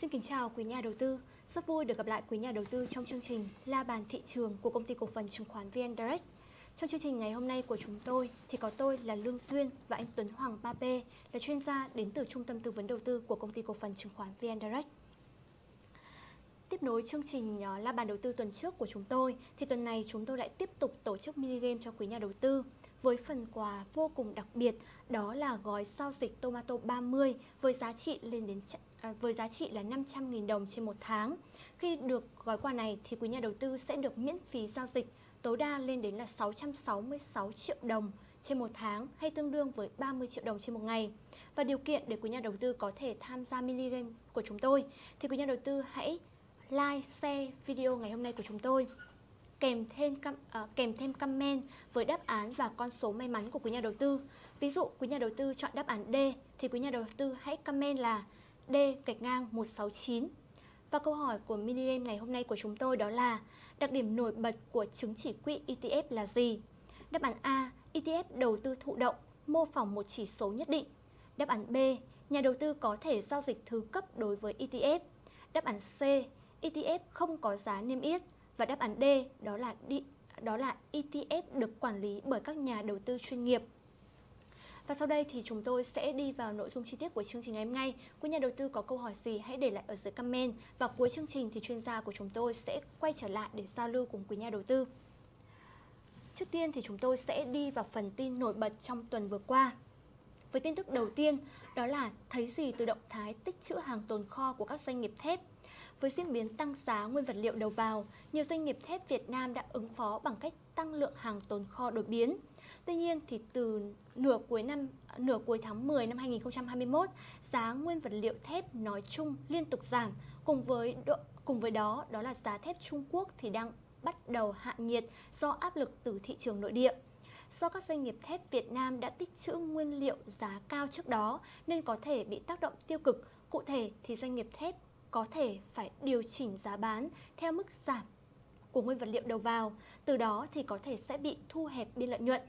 Xin kính chào quý nhà đầu tư. Rất vui được gặp lại quý nhà đầu tư trong chương trình La bàn thị trường của công ty cổ phần chứng khoán VN Direct. Trong chương trình ngày hôm nay của chúng tôi thì có tôi là Lương Duyên và anh Tuấn Hoàng Ba P, là chuyên gia đến từ Trung tâm Tư vấn Đầu tư của công ty cổ phần chứng khoán VN Direct. Tiếp nối chương trình ờ, La bàn đầu tư tuần trước của chúng tôi, thì tuần này chúng tôi lại tiếp tục tổ chức mini game cho quý nhà đầu tư với phần quà vô cùng đặc biệt, đó là gói giao dịch Tomato 30 với giá trị lên đến à, với giá trị là 500.000 đồng trên một tháng. Khi được gói quà này thì quý nhà đầu tư sẽ được miễn phí giao dịch tối đa lên đến là 666 triệu đồng trên một tháng hay tương đương với 30 triệu đồng trên một ngày. Và điều kiện để quý nhà đầu tư có thể tham gia mini game của chúng tôi thì quý nhà đầu tư hãy like, share video ngày hôm nay của chúng tôi kèm thêm uh, kèm thêm comment với đáp án và con số may mắn của quý nhà đầu tư. Ví dụ quý nhà đầu tư chọn đáp án D thì quý nhà đầu tư hãy comment là D gạch ngang 169. Và câu hỏi của mini game ngày hôm nay của chúng tôi đó là đặc điểm nổi bật của chứng chỉ quỹ ETF là gì? Đáp án A, ETF đầu tư thụ động, mô phỏng một chỉ số nhất định. Đáp án B, nhà đầu tư có thể giao dịch thứ cấp đối với ETF. Đáp án C, ETF không có giá niêm yết và đáp án D đó là đi đó là ETF được quản lý bởi các nhà đầu tư chuyên nghiệp. Và sau đây thì chúng tôi sẽ đi vào nội dung chi tiết của chương trình ngày hôm nay. Quý nhà đầu tư có câu hỏi gì hãy để lại ở dưới comment và cuối chương trình thì chuyên gia của chúng tôi sẽ quay trở lại để giao lưu cùng quý nhà đầu tư. Trước tiên thì chúng tôi sẽ đi vào phần tin nổi bật trong tuần vừa qua. Với tin tức đầu tiên, đó là thấy gì từ động thái tích trữ hàng tồn kho của các doanh nghiệp thép với diễn biến tăng giá nguyên vật liệu đầu vào, nhiều doanh nghiệp thép Việt Nam đã ứng phó bằng cách tăng lượng hàng tồn kho đột biến. Tuy nhiên thì từ nửa cuối năm nửa cuối tháng 10 năm 2021, giá nguyên vật liệu thép nói chung liên tục giảm, cùng với độ, cùng với đó đó là giá thép Trung Quốc thì đang bắt đầu hạ nhiệt do áp lực từ thị trường nội địa. Do các doanh nghiệp thép Việt Nam đã tích trữ nguyên liệu giá cao trước đó nên có thể bị tác động tiêu cực. Cụ thể thì doanh nghiệp thép có thể phải điều chỉnh giá bán theo mức giảm của nguyên vật liệu đầu vào, từ đó thì có thể sẽ bị thu hẹp biên lợi nhuận.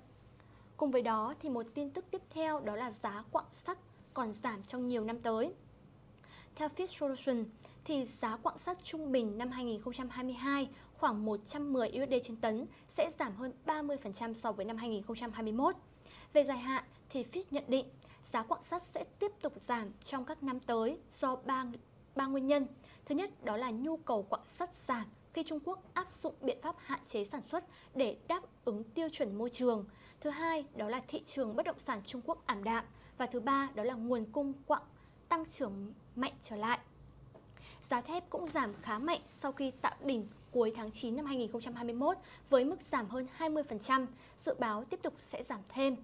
Cùng với đó thì một tin tức tiếp theo đó là giá quặng sắt còn giảm trong nhiều năm tới. Theo Fitch Solution thì giá quặng sắt trung bình năm 2022 khoảng 110 USD trên tấn sẽ giảm hơn 30% so với năm 2021. Về dài hạn thì Fitch nhận định giá quặng sắt sẽ tiếp tục giảm trong các năm tới do ba ba nguyên nhân. Thứ nhất đó là nhu cầu quặng sắt giảm khi Trung Quốc áp dụng biện pháp hạn chế sản xuất để đáp ứng tiêu chuẩn môi trường. Thứ hai đó là thị trường bất động sản Trung Quốc ảm đạm và thứ ba đó là nguồn cung quặng tăng trưởng mạnh trở lại. Giá thép cũng giảm khá mạnh sau khi tạo đỉnh cuối tháng 9 năm 2021 với mức giảm hơn 20%, dự báo tiếp tục sẽ giảm thêm.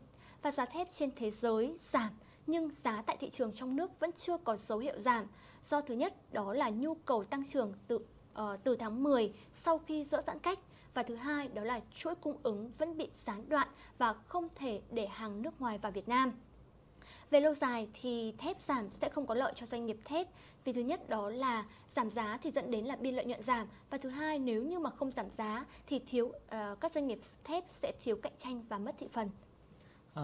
Và giá thép trên thế giới giảm nhưng giá tại thị trường trong nước vẫn chưa có dấu hiệu giảm do thứ nhất đó là nhu cầu tăng trưởng tự uh, từ tháng 10 sau khi dỡ giãn cách và thứ hai đó là chuỗi cung ứng vẫn bị gián đoạn và không thể để hàng nước ngoài vào Việt Nam. Về lâu dài thì thép giảm sẽ không có lợi cho doanh nghiệp thép vì thứ nhất đó là giảm giá thì dẫn đến là biên lợi nhuận giảm và thứ hai nếu như mà không giảm giá thì thiếu uh, các doanh nghiệp thép sẽ thiếu cạnh tranh và mất thị phần. À,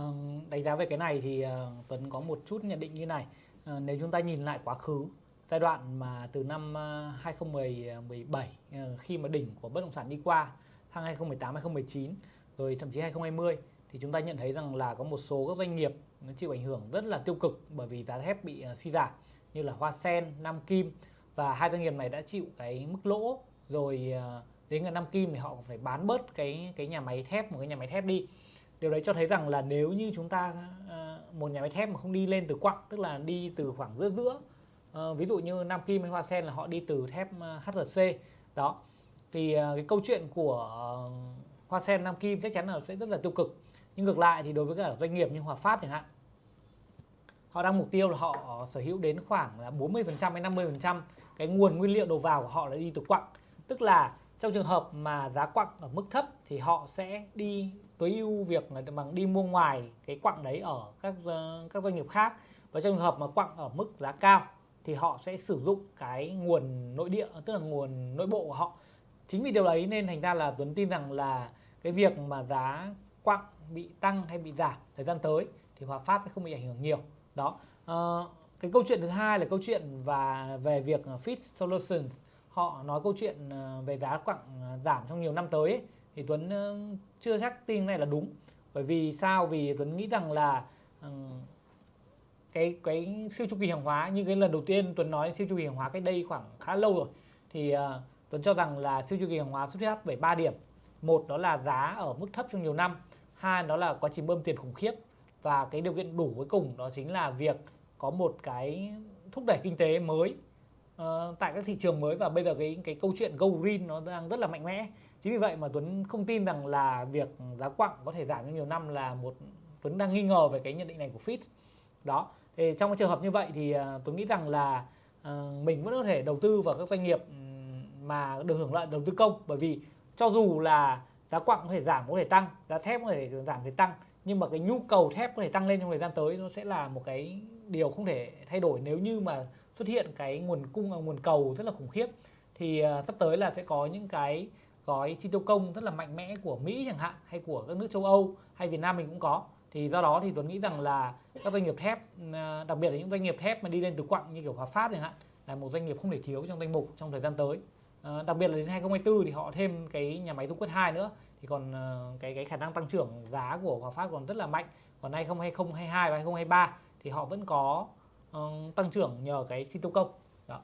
đánh giá về cái này thì uh, Tuấn có một chút nhận định như này. À, nếu chúng ta nhìn lại quá khứ giai đoạn mà từ năm ờ, 2017 ờ, ờ, khi mà đỉnh của bất động sản đi qua tháng 2018 2019 rồi thậm chí 2020 thì chúng ta nhận thấy rằng là có một số các doanh nghiệp nó chịu ảnh hưởng rất là tiêu cực bởi vì giá thép bị suy giảm như là Hoa Sen, Nam Kim. Và hai doanh nghiệp này đã chịu cái mức lỗ rồi đến ngày Nam Kim thì họ phải bán bớt cái cái nhà máy thép một cái nhà máy thép đi. Điều đấy cho thấy rằng là nếu như chúng ta một nhà máy thép mà không đi lên từ quặng tức là đi từ khoảng giữa giữa à, ví dụ như Nam Kim hay Hoa Sen là họ đi từ thép ờ, HRC đó. Thì ờ, cái câu chuyện của Hoa Sen Nam Kim chắc chắn là sẽ rất là tiêu cực. Nhưng ngược lại thì đối với cả doanh nghiệp như Hòa Phát chẳng hạn họ đang mục tiêu là họ sở hữu đến khoảng là 40% hay 50% cái nguồn nguyên liệu đầu vào của họ là đi từ quặng. Tức là trong trường hợp mà giá quặng ở mức thấp thì họ sẽ đi tối ưu việc là bằng đi mua ngoài cái quặng đấy ở các các doanh nghiệp khác. Và trong trường hợp mà quặng ở mức giá cao thì họ sẽ sử dụng cái nguồn nội địa tức là nguồn nội bộ của họ. Chính vì điều đấy nên thành ra là Tuấn tin rằng là cái việc mà giá quặng bị tăng hay bị giảm thời gian tới thì Hòa Phát sẽ không bị ảnh hưởng nhiều. Đó. À, cái câu chuyện thứ hai là câu chuyện và về việc Fit Solutions họ nói câu chuyện ờ, về giá quặng ờ, giảm trong nhiều năm tới ấy, thì Tuấn chưa chắc tin này là đúng. Bởi vì sao? Vì Tuấn nghĩ rằng là cái cái siêu chu kỳ hàng hóa như cái lần đầu tiên Tuấn nói siêu chu kỳ hàng hóa cách đây khoảng khá lâu rồi. Thì uh, Tuấn cho rằng là siêu chu kỳ hàng hóa xuất phát bởi ba điểm. Một đó là giá ở mức thấp trong nhiều năm. Hai đó là quá trình bơm tiền khủng khiếp. Và cái điều kiện đủ cuối cùng đó chính là việc có một cái thúc đẩy kinh tế mới uh, tại các thị trường mới. Và bây giờ cái cái câu chuyện go green nó đang rất là mạnh mẽ. Chính vì vậy mà Tuấn không tin rằng là việc giá quặng có thể giảm trong nhiều năm là một Tuấn đang nghi ngờ về cái nhận định này của Fitch đó. Thì trong cái trường hợp như vậy thì ờ, tôi nghĩ rằng là uh, mình vẫn có thể đầu tư vào các doanh nghiệp ừ, mà được hưởng lợi đầu tư công. Bởi vì cho dù là giá quặng có thể giảm có thể tăng giá thép có thể giảm có thể tăng nhưng mà cái nhu cầu thép có thể tăng lên trong thời gian tới nó sẽ là một cái điều không thể thay đổi. Nếu như mà xuất hiện cái nguồn cung à, nguồn cầu rất là khủng khiếp thì uh, sắp tới là sẽ có những cái gói chi tiêu công rất là mạnh mẽ của Mỹ chẳng hạn hay của các nước châu Âu hay Việt Nam mình cũng có thì do đó thì Tuấn nghĩ rằng là các doanh nghiệp thép à, đặc biệt là những doanh nghiệp thép mà đi lên từ quặng như kiểu Hòa Phát chẳng hạn là một doanh nghiệp không thể thiếu trong danh mục trong thời gian tới à, đặc biệt là đến 2024 thì họ thêm cái nhà máy dung quất 2 nữa thì còn à, cái cái khả năng tăng trưởng giá của Hòa Phát còn rất là mạnh còn 2022 và 2023 thì họ vẫn có uh, tăng trưởng nhờ cái chi tiêu công đó.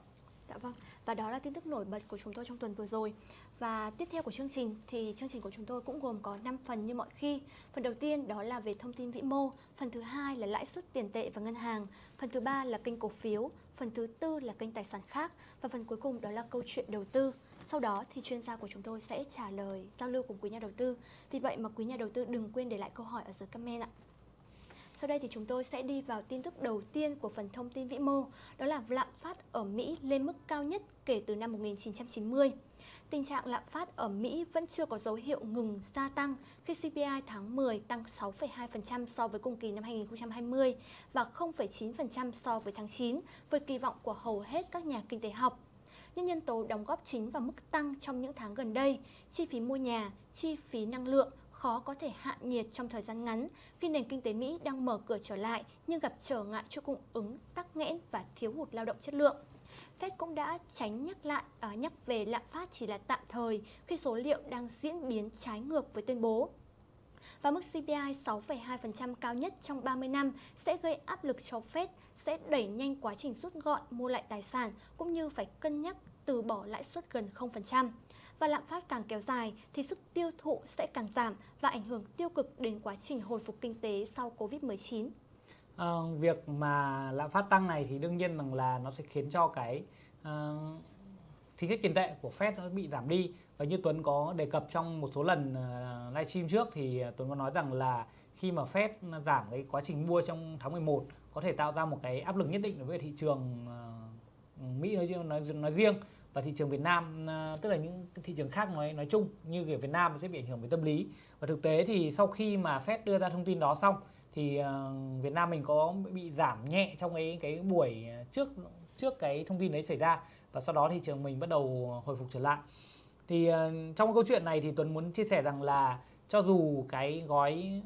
Dạ vâng. Và đó là tin tức nổi bật của chúng tôi trong tuần vừa rồi. Và tiếp theo của chương trình thì chương trình của chúng tôi cũng gồm có 5 phần như mọi khi. Phần đầu tiên đó là về thông tin vĩ mô, phần thứ hai là lãi suất tiền tệ và ngân hàng, phần thứ ba là kênh cổ phiếu, phần thứ tư là kênh tài sản khác và phần cuối cùng đó là câu chuyện đầu tư. Sau đó thì chuyên gia của chúng tôi sẽ trả lời giao lưu cùng quý nhà đầu tư. Vì vậy mà quý nhà đầu tư đừng quên để lại câu hỏi ở dưới comment ạ. Sau đây thì chúng tôi sẽ đi vào tin tức đầu tiên của phần thông tin vĩ mô, đó là lạm phát ở Mỹ lên mức cao nhất kể từ năm 1990. Tình trạng lạm phát ở Mỹ vẫn chưa có dấu hiệu ngừng gia tăng khi CPI tháng 10 tăng 6,2% so với cùng kỳ năm 2020 và 0,9% so với tháng 9, vượt kỳ vọng của hầu hết các nhà kinh tế học. Những nhân tố đóng góp chính vào mức tăng trong những tháng gần đây, chi phí mua nhà, chi phí năng lượng, khó có thể hạ nhiệt trong thời gian ngắn khi nền kinh tế Mỹ đang mở cửa trở lại nhưng gặp trở ngại cho cung ứng, tắc nghẽn và thiếu hụt lao động chất lượng. Fed cũng đã tránh nhắc lại à, nhắc về lạm phát chỉ là tạm thời khi số liệu đang diễn biến trái ngược với tuyên bố. Và mức CPI 6,2% cao nhất trong 30 năm sẽ gây áp lực cho Fed sẽ đẩy nhanh quá trình rút gọn mua lại tài sản cũng như phải cân nhắc từ bỏ lãi suất gần 0% và lạm phát càng kéo dài thì sức tiêu thụ sẽ càng giảm và ảnh hưởng tiêu cực đến quá trình hồi phục kinh tế sau Covid-19. À, việc mà lạm phát tăng này thì đương nhiên rằng là nó sẽ khiến cho cái à, chính sách tiền tệ của Fed nó bị giảm đi. Và như Tuấn có đề cập trong một số lần uh, livestream trước thì Tuấn có nói rằng là khi mà Fed giảm cái quá trình mua trong tháng 11 có thể tạo ra một cái áp lực nhất định đối với thị trường uh, Mỹ nói, nói nói riêng và thị trường Việt Nam uh, tức là những thị trường khác nói nói chung như kiểu Việt Nam sẽ bị ảnh hưởng về tâm lý. Và thực tế thì sau khi mà Fed đưa ra thông tin đó xong thì uh, Việt Nam mình có bị giảm nhẹ trong cái cái buổi trước trước cái thông tin đấy xảy ra và sau đó thị trường mình bắt đầu hồi phục trở lại. Thì uh, trong câu chuyện này thì Tuấn muốn chia sẻ rằng là cho dù cái gói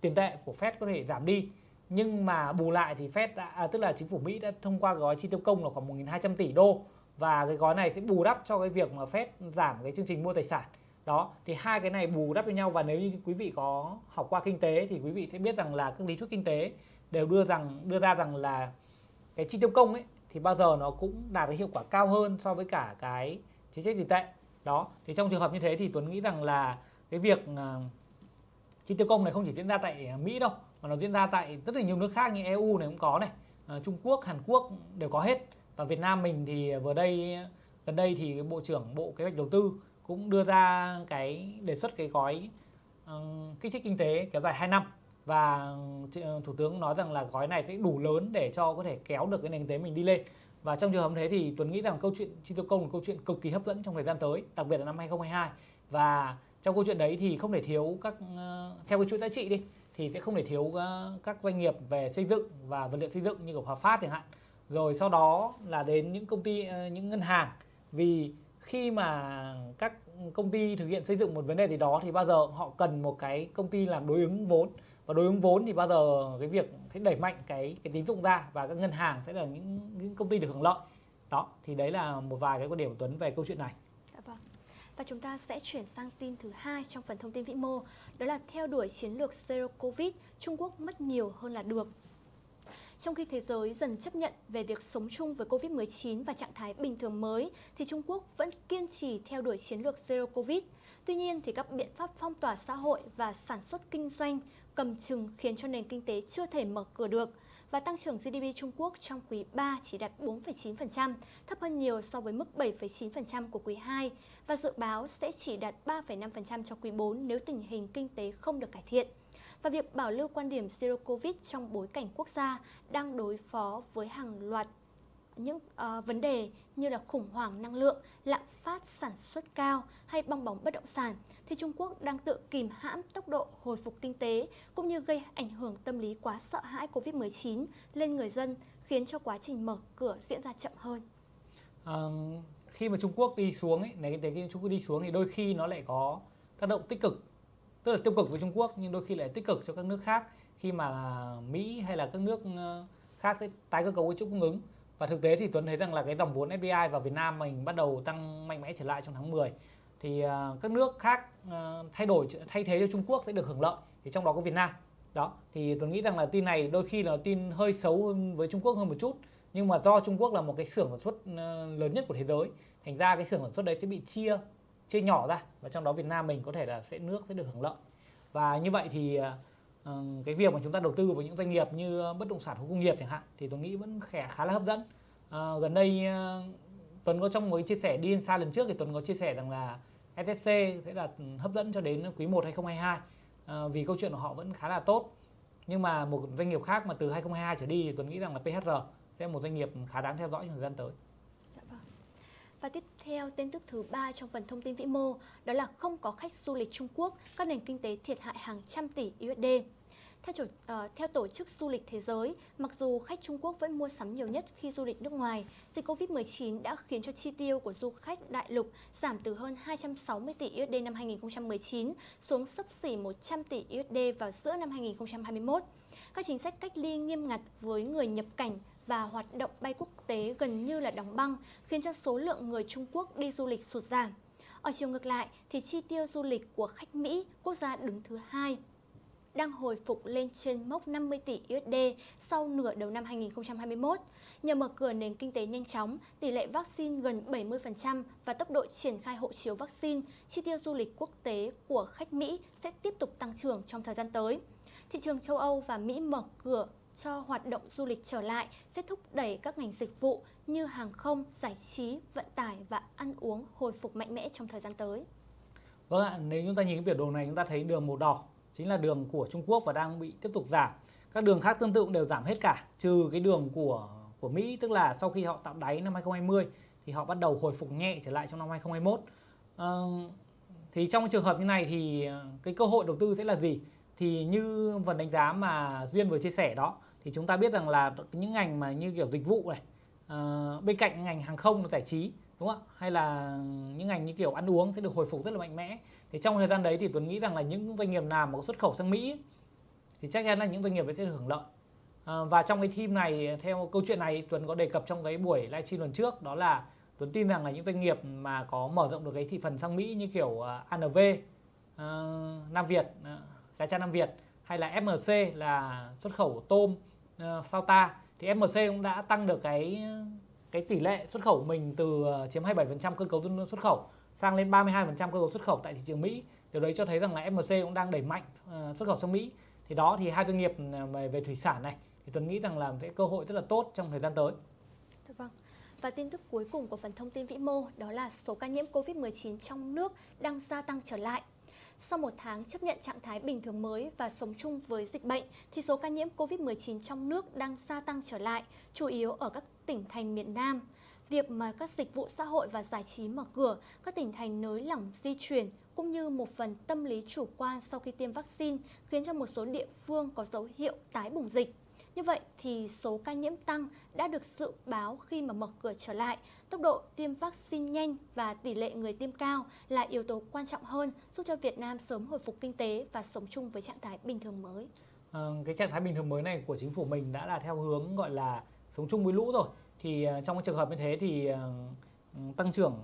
tiền tệ của Fed có thể giảm đi nhưng mà bù lại thì Fed đã, à, tức là chính phủ Mỹ đã thông qua gói chi tiêu công là khoảng 1.200 tỷ đô và cái gói này sẽ bù đắp cho cái việc mà Fed giảm cái chương trình mua tài sản đó thì hai cái này bù đắp với nhau và nếu như quý vị có học qua kinh tế thì quý vị sẽ biết rằng là các lý thuyết kinh tế đều đưa rằng đưa ra rằng là cái chi tiêu công ấy thì bao giờ nó cũng đạt cái hiệu quả cao hơn so với cả cái chính sách tiền tệ. Đó thì trong trường hợp như thế thì Tuấn nghĩ rằng là cái việc uh, chi tiêu công này không chỉ diễn ra tại Mỹ đâu mà nó diễn ra tại rất là nhiều nước khác như EU này cũng có này uh, Trung Quốc Hàn Quốc đều có hết. Và Việt Nam mình thì ờ, vừa đây gần đây thì Bộ trưởng Bộ Kế hoạch Đầu tư cũng đưa ra cái đề xuất cái gói uh, kích thích kinh tế kéo dài 2 năm. Và ờ, Thủ tướng nói rằng là gói này sẽ đủ lớn để cho có thể kéo được cái nền kinh tế mình đi lên. Và trong trường hợp thế thì Tuấn nghĩ rằng câu chuyện chi tiêu công là câu chuyện cực kỳ hấp dẫn trong thời gian tới đặc biệt là năm 2022 và trong câu chuyện đấy thì không thể thiếu các ờ, theo cái chuỗi giá trị đi thì sẽ không thể thiếu các doanh nghiệp về xây dựng và vật liệu xây dựng như của Hòa Phát chẳng hạn. Rồi sau đó là đến những công ty những ngân hàng. Vì khi mà các công ty thực hiện xây dựng một vấn đề gì đó thì bao giờ họ cần một cái công ty làm đối ứng vốn và đối ứng vốn thì bao giờ cái việc sẽ đẩy mạnh cái cái tín dụng ra và các ngân hàng sẽ là những những công ty được hưởng lợi đó thì đấy là một vài cái quan điểm của Tuấn về câu chuyện này dạ vâng. Và chúng ta sẽ chuyển sang tin thứ hai trong phần thông tin vĩ mô, đó là theo đuổi chiến lược Zero Covid, Trung Quốc mất nhiều hơn là được. Trong khi thế giới dần chấp nhận về việc sống chung với Covid-19 và trạng thái bình thường mới, thì Trung Quốc vẫn kiên trì theo đuổi chiến lược Zero Covid. Tuy nhiên, thì các biện pháp phong tỏa xã hội và sản xuất kinh doanh cầm chừng khiến cho nền kinh tế chưa thể mở cửa được và tăng trưởng GDP Trung Quốc trong quý 3 chỉ đạt 4,9%, thấp hơn nhiều so với mức 7,9% của quý 2 và dự báo sẽ chỉ đạt 3,5% cho quý 4 nếu tình hình kinh tế không được cải thiện. Và việc bảo lưu quan điểm Zero Covid trong bối cảnh quốc gia đang đối phó với hàng loạt những uh, vấn đề như là khủng hoảng năng lượng, lạm phát sản xuất cao hay bong bóng bất động sản thì Trung Quốc đang tự kìm hãm tốc độ hồi phục kinh tế cũng như gây ảnh hưởng tâm lý quá sợ hãi Covid-19 lên người dân khiến cho quá trình mở cửa diễn ra chậm hơn. À, khi mà Trung Quốc đi xuống ấy, nền kinh tế Trung Quốc đi xuống thì đôi khi nó lại có tác động tích cực tức là tiêu cực với Trung Quốc, nhưng đôi khi lại tích cực cho các nước khác khi mà Mỹ hay là các nước ờ, khác tái cơ cấu cái chuỗi cung ứng. Và thực tế thì Tuấn thấy rằng là cái dòng vốn FDI vào Việt Nam mình bắt đầu tăng mạnh mẽ trở lại trong tháng 10 thì ờ, các nước khác ờ, thay đổi thay thế cho Trung Quốc sẽ được hưởng lợi, thì trong đó có Việt Nam. Đó, thì Tuấn nghĩ rằng là tin này đôi khi là tin hơi xấu hơn với Trung Quốc hơn một chút, nhưng mà do Trung Quốc là một cái xưởng sản xuất lớn nhất của thế giới, thành ra cái xưởng sản xuất đấy sẽ bị chia chia nhỏ ra và trong đó Việt Nam mình có thể là sẽ nước sẽ được hưởng lợi. Và như vậy thì ờ, ờ, cái việc mà chúng ta đầu tư vào những doanh nghiệp như ờ, bất động sản khu công nghiệp chẳng hạn thì tôi nghĩ vẫn khá khá là hấp dẫn. À, gần đây Tuấn có trong một chia sẻ đi xa lần trước thì Tuấn có chia sẻ rằng là SSC sẽ là hấp dẫn cho đến quý 1 2022 à, vì câu chuyện của họ vẫn khá là tốt. Nhưng mà một doanh nghiệp khác mà từ 2022 trở đi thì Tuấn nghĩ rằng là PHR sẽ là một doanh nghiệp khá đáng theo dõi trong thời gian tới. Và tiếp theo tin tức thứ ba trong phần thông tin vĩ mô đó là không có khách du lịch Trung Quốc, các nền kinh tế thiệt hại hàng trăm tỷ USD. Theo, chủ, uh, theo Tổ chức Du lịch Thế giới, mặc dù khách Trung Quốc vẫn mua sắm nhiều nhất khi du lịch nước ngoài, dịch Covid-19 đã khiến cho chi tiêu của du khách đại lục giảm từ hơn 260 tỷ USD năm 2019 xuống sấp xỉ 100 tỷ USD vào giữa năm 2021. Các chính sách cách ly nghiêm ngặt với người nhập cảnh và hoạt động bay quốc tế gần như là đóng băng, khiến cho số lượng người Trung Quốc đi du lịch sụt giảm. Ở chiều ngược lại thì chi tiêu du lịch của khách Mỹ, quốc gia đứng thứ hai đang hồi phục lên trên mốc 50 tỷ USD sau nửa đầu năm 2021. Nhờ mở cửa nền kinh tế nhanh chóng, tỷ lệ vaccine gần 70% và tốc độ triển khai hộ chiếu vaccine, chi tiêu du lịch quốc tế của khách Mỹ sẽ tiếp tục tăng trưởng trong thời gian tới. Thị trường châu Âu và Mỹ mở cửa cho hoạt động du lịch trở lại sẽ thúc đẩy các ngành dịch vụ như hàng không, giải trí, vận tải và ăn uống hồi phục mạnh mẽ trong thời gian tới. Vâng ạ, nếu chúng ta nhìn cái biểu đồ này chúng ta thấy đường màu đỏ chính là đường của Trung Quốc và đang bị tiếp tục giảm. Các đường khác tương tự cũng đều giảm hết cả, trừ cái đường của của Mỹ tức là sau khi họ tạo đáy năm 2020 thì họ bắt đầu hồi phục nhẹ trở lại trong năm 2021. À, thì trong trường hợp như này thì ờ, cái cơ hội đầu tư sẽ là gì? Thì như phần đánh giá mà Duyên vừa chia sẻ đó thì chúng ta biết rằng là những ngành mà như kiểu dịch vụ này uh, bên cạnh ngành hàng không giải trí đúng không ạ? Hay là những ngành như kiểu ăn uống sẽ được hồi phục rất là mạnh mẽ. Thì trong thời gian đấy thì Tuấn nghĩ rằng là những doanh nghiệp nào mà có xuất khẩu sang Mỹ thì chắc chắn là những doanh nghiệp ấy sẽ được hưởng lợi. À, và trong cái team này theo câu chuyện này Tuấn có đề cập trong cái buổi livestream lần trước đó là Tuấn tin rằng là những doanh nghiệp mà có mở rộng được cái thị phần sang Mỹ như kiểu ờ, uh, ANV, uh, Nam Việt, uh, cha Nam Việt hay là FMC là xuất khẩu tôm Ờ, sau ta thì FMC cũng đã tăng được cái cái tỷ lệ xuất khẩu của mình từ ờ, chiếm 27% cơ cấu xuất khẩu sang lên 32% cơ cấu xuất khẩu tại thị trường Mỹ. Điều đấy cho thấy rằng là FMC cũng đang đẩy mạnh ờ, xuất khẩu sang Mỹ. Thì đó thì hai doanh nghiệp về, về thủy sản này thì tôi nghĩ rằng là cái cơ hội rất là tốt trong thời gian tới. Dạ vâng. Và tin tức cuối cùng của phần thông tin vĩ mô đó là số ca nhiễm COVID-19 trong nước đang gia tăng trở lại. Sau một tháng chấp nhận trạng thái bình thường mới và sống chung với dịch bệnh, thì số ca nhiễm COVID-19 trong nước đang gia tăng trở lại, chủ yếu ở các tỉnh thành miền Nam. Việc mà các dịch vụ xã hội và giải trí mở cửa, các tỉnh thành nới lỏng di chuyển cũng như một phần tâm lý chủ quan sau khi tiêm vaccine khiến cho một số địa phương có dấu hiệu tái bùng dịch. Như vậy thì số ca nhiễm tăng đã được dự báo khi mà mở cửa trở lại. Tốc độ tiêm vaccine nhanh và tỷ lệ người tiêm cao là yếu tố quan trọng hơn giúp cho Việt Nam sớm hồi phục kinh tế và sống chung với trạng thái bình thường mới. À, cái trạng thái bình thường mới này của chính phủ mình đã là theo hướng gọi là sống chung với lũ rồi. Thì ờ, trong cái trường hợp như thế thì ờ, ừ, tăng trưởng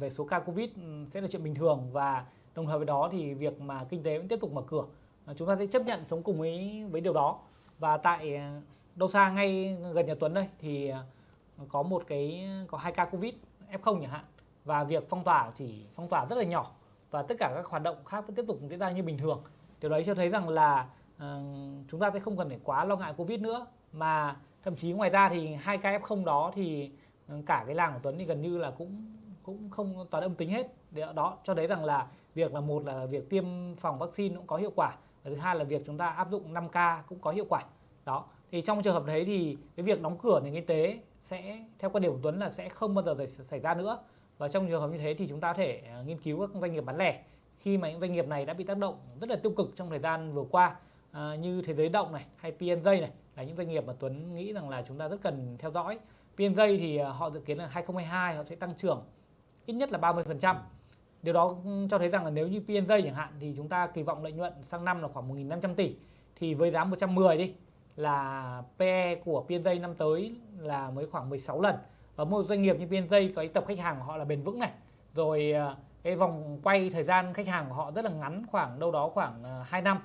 về số ca covid ừ, sẽ là chuyện bình thường và đồng thời với đó thì việc mà kinh tế vẫn tiếp tục mở cửa. Chúng ta sẽ chấp nhận sống cùng với với điều đó. Và tại đâu xa ngay gần nhà Tuấn đây thì có một cái có hai ca covid f0 chẳng hạn. Và việc phong tỏa chỉ phong tỏa rất là nhỏ. Và tất cả các hoạt động khác vẫn tiếp tục diễn ra như bình thường. Điều đấy cho thấy rằng là uh, chúng ta sẽ không cần phải quá lo ngại covid nữa. Mà thậm chí ngoài ra thì hai ca f0 đó thì ờ, cả cái làng của Tuấn thì gần như là cũng cũng không toàn âm tính hết. Đó cho thấy rằng là việc là một là việc tiêm phòng vaccine cũng có hiệu quả. Và thứ hai là việc chúng ta áp dụng 5K cũng có hiệu quả. Đó thì trong trường hợp đấy thì cái việc đóng cửa nền kinh tế sẽ theo quan điểm của Tuấn là sẽ không bao giờ xảy- ra nữa. Và trong trường hợp như thế thì chúng ta có thể à, nghiên cứu các doanh nghiệp bán lẻ. Khi mà những doanh nghiệp này đã bị tác động rất là tiêu cực trong thời gian vừa qua à, như thế giới động này hay PNJ này là những doanh nghiệp mà Tuấn nghĩ rằng là chúng ta rất cần theo dõi. PNJ thì à, họ dự kiến là 2022 họ sẽ tăng trưởng ít nhất là 30%. Điều đó cho thấy rằng là nếu như PNJ chẳng hạn thì chúng ta kỳ vọng lợi nhuận sang năm là khoảng 1.500 tỷ. Thì với giá 110 đi là PE của PNJ năm tới là mới khoảng 16 lần. Và một doanh nghiệp như PNJ có cái tập khách hàng của họ là bền vững này. Rồi ờ, cái vòng quay thời gian khách hàng của họ rất là ngắn khoảng đâu đó khoảng ờ, 2 năm.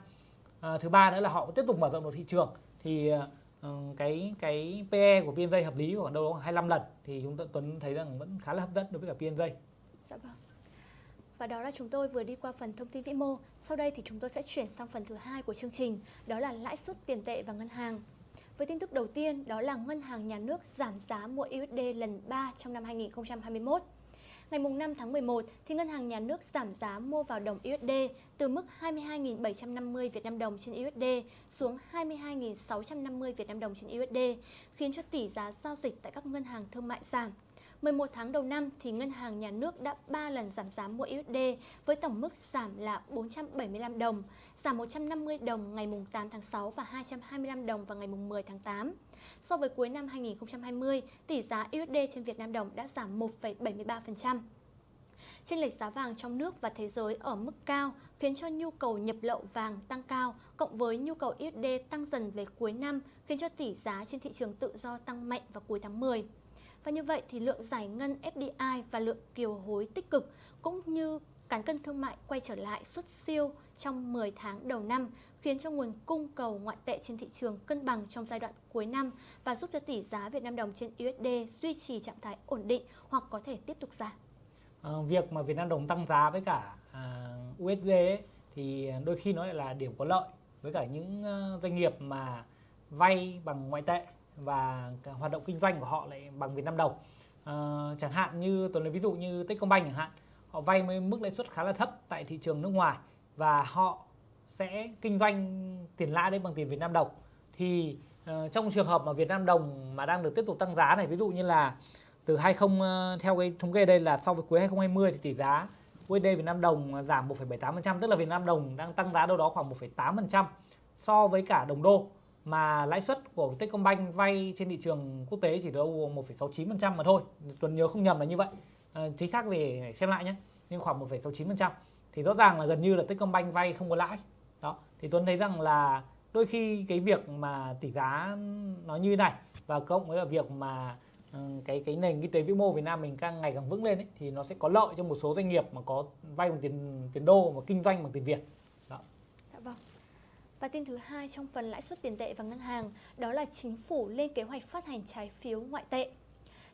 À, thứ ba nữa là họ tiếp tục mở rộng được thị trường. Thì ừ, cái cái PE của PNJ hợp lý khoảng đâu đó khoảng 25 lần. Thì chúng ta Tuấn thấy rằng vẫn khá là hấp dẫn đối với cả PNJ Dạ vâng. Và đó là chúng tôi vừa đi qua phần thông tin vĩ mô. Sau đây thì chúng tôi sẽ chuyển sang phần thứ hai của chương trình, đó là lãi suất tiền tệ và ngân hàng. Với tin tức đầu tiên, đó là Ngân hàng Nhà nước giảm giá mua USD lần 3 trong năm 2021. Ngày mùng 5 tháng 11, thì Ngân hàng Nhà nước giảm giá mua vào đồng USD từ mức 22.750 Việt Nam đồng trên USD xuống 22.650 Việt Nam đồng trên USD, khiến cho tỷ giá giao dịch tại các ngân hàng thương mại giảm. 11 tháng đầu năm thì Ngân hàng Nhà nước đã 3 lần giảm giá mua USD với tổng mức giảm là 475 đồng, giảm 150 đồng ngày mùng 8 tháng 6 và 225 đồng vào ngày mùng 10 tháng 8. So với cuối năm 2020, tỷ giá USD trên Việt Nam đồng đã giảm 1,73%. Trên lệch giá vàng trong nước và thế giới ở mức cao khiến cho nhu cầu nhập lậu vàng tăng cao, cộng với nhu cầu USD tăng dần về cuối năm khiến cho tỷ giá trên thị trường tự do tăng mạnh vào cuối tháng 10. Và như vậy thì lượng giải ngân FDI và lượng kiều hối tích cực cũng như cán cân thương mại quay trở lại xuất siêu trong 10 tháng đầu năm khiến cho nguồn cung cầu ngoại tệ trên thị trường cân bằng trong giai đoạn cuối năm và giúp cho tỷ giá Việt Nam đồng trên USD duy trì trạng thái ổn định hoặc có thể tiếp tục giảm. À, việc mà Việt Nam đồng tăng giá với cả à, USD ấy, thì đôi khi nó lại là điểm có lợi với cả những à, doanh nghiệp mà vay bằng ngoại tệ và hoạt động kinh doanh của họ lại bằng Việt Nam đồng. à, ờ, chẳng hạn như tôi lấy ví dụ như Techcombank chẳng hạn, họ vay với mức lãi suất khá là thấp tại thị trường nước ngoài và họ sẽ kinh doanh tiền lãi đấy bằng tiền Việt Nam đồng. Thì uh, trong trường hợp mà Việt Nam đồng mà đang được tiếp tục tăng giá này, ví dụ như là từ 20 uh, ờ, theo cái thống kê đây là so với cuối 2020 thì tỷ giá USD Việt Nam đồng giảm 1,78% tức là Việt Nam đồng đang tăng giá đâu đó khoảng 1,8% so với cả đồng đô mà lãi suất của Techcombank vay trên thị trường quốc tế chỉ đâu 1,69% mà thôi. Tuần nhớ không nhầm là như vậy. À, chính xác về xem lại nhé. Nhưng khoảng 1,69% thì rõ ràng là gần như là Techcombank vay không có lãi. Đó. Thì Tuấn thấy rằng là đôi khi cái việc mà tỷ giá nó như này và cộng với là việc mà ừ, cái cái nền kinh tế vĩ mô Việt Nam mình càng ngày càng vững lên ấy, thì nó sẽ có lợi cho một số doanh nghiệp mà có vay bằng tiền tiền đô và kinh doanh bằng tiền Việt. Và tin thứ hai trong phần lãi suất tiền tệ và ngân hàng, đó là chính phủ lên kế hoạch phát hành trái phiếu ngoại tệ.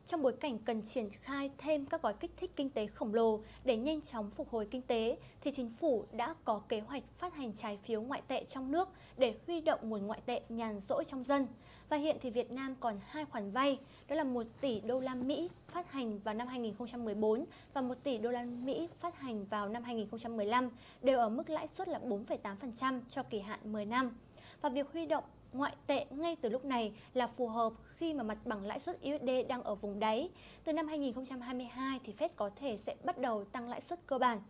Trong bối cảnh cần triển khai thêm các gói kích thích kinh tế khổng lồ để nhanh chóng phục hồi kinh tế, thì chính phủ đã có kế hoạch phát hành trái phiếu ngoại tệ trong nước để huy động nguồn ngoại tệ nhàn rỗi trong dân. Và hiện thì Việt Nam còn hai khoản vay, đó là 1 tỷ đô la Mỹ phát hành vào năm 2014 và 1 tỷ đô la Mỹ phát hành vào năm 2015 đều ở mức lãi suất là 4,8% cho kỳ hạn 10 năm. Và việc huy động ngoại tệ ngay từ lúc này là phù hợp khi mà mặt bằng lãi suất USD đang ở vùng đáy. Từ năm 2022 thì Fed có thể sẽ bắt đầu tăng lãi suất cơ bản.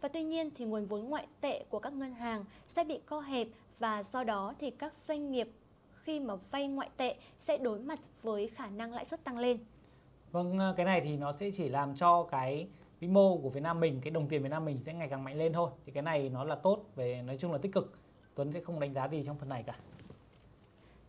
Và tuy nhiên thì nguồn vốn ngoại tệ của các ngân hàng sẽ bị co hẹp và do đó thì các doanh nghiệp khi mà vay ngoại tệ sẽ đối mặt với khả năng lãi suất tăng lên. Vâng, ờ, cái này thì nó sẽ chỉ làm cho cái vĩ mô của Việt Nam mình, cái đồng tiền Việt Nam mình sẽ ngày càng mạnh lên thôi. Thì cái này nó là tốt về nói chung là tích cực. Tuấn sẽ không đánh giá gì trong phần này cả.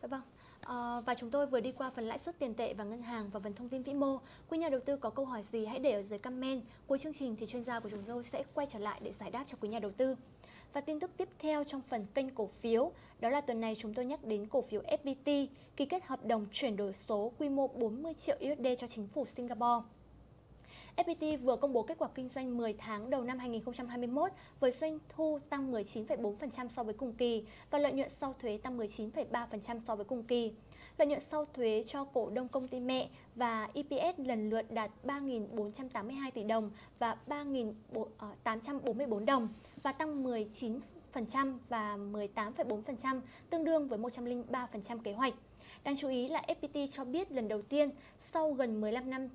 Dạ vâng. À, và chúng tôi vừa đi qua phần lãi suất tiền tệ và ngân hàng và phần thông tin vĩ mô. Quý nhà đầu tư có câu hỏi gì hãy để ở dưới comment. Cuối chương trình thì chuyên gia của chúng tôi sẽ quay trở lại để giải đáp cho quý nhà đầu tư. Và tin tức tiếp theo trong phần kênh cổ phiếu, đó là tuần này chúng tôi nhắc đến cổ phiếu FPT ký kết hợp đồng chuyển đổi số quy mô 40 triệu USD cho chính phủ Singapore. FPT vừa công bố kết quả kinh doanh 10 tháng đầu năm 2021 với doanh thu tăng 19,4% so với cùng kỳ và lợi nhuận sau thuế tăng 19,3% so với cùng kỳ. Lợi nhuận sau thuế cho cổ đông công ty mẹ và EPS lần lượt đạt 3.482 tỷ đồng và 3.844 ờ, đồng và tăng 19% và 18,4% tương đương với 103% kế hoạch. Đáng chú ý là FPT cho biết lần đầu tiên sau gần 15 năm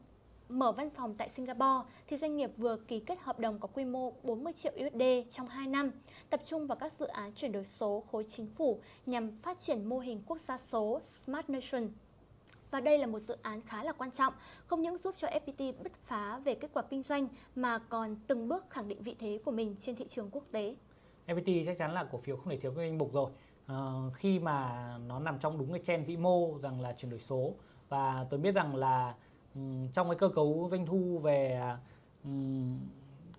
mở văn phòng tại Singapore thì doanh nghiệp vừa ký kết hợp đồng có quy mô 40 triệu USD trong 2 năm, tập trung vào các dự án chuyển đổi số khối chính phủ nhằm phát triển mô hình quốc gia số Smart Nation. Và đây là một dự án khá là quan trọng, không những giúp cho FPT bứt phá về kết quả kinh doanh mà còn từng bước khẳng định vị thế của mình trên thị trường quốc tế. FPT chắc chắn là cổ phiếu không thể thiếu danh mục rồi. À, khi mà nó nằm trong đúng cái trend vĩ mô rằng là chuyển đổi số và tôi biết rằng là trong cái cơ cấu doanh thu về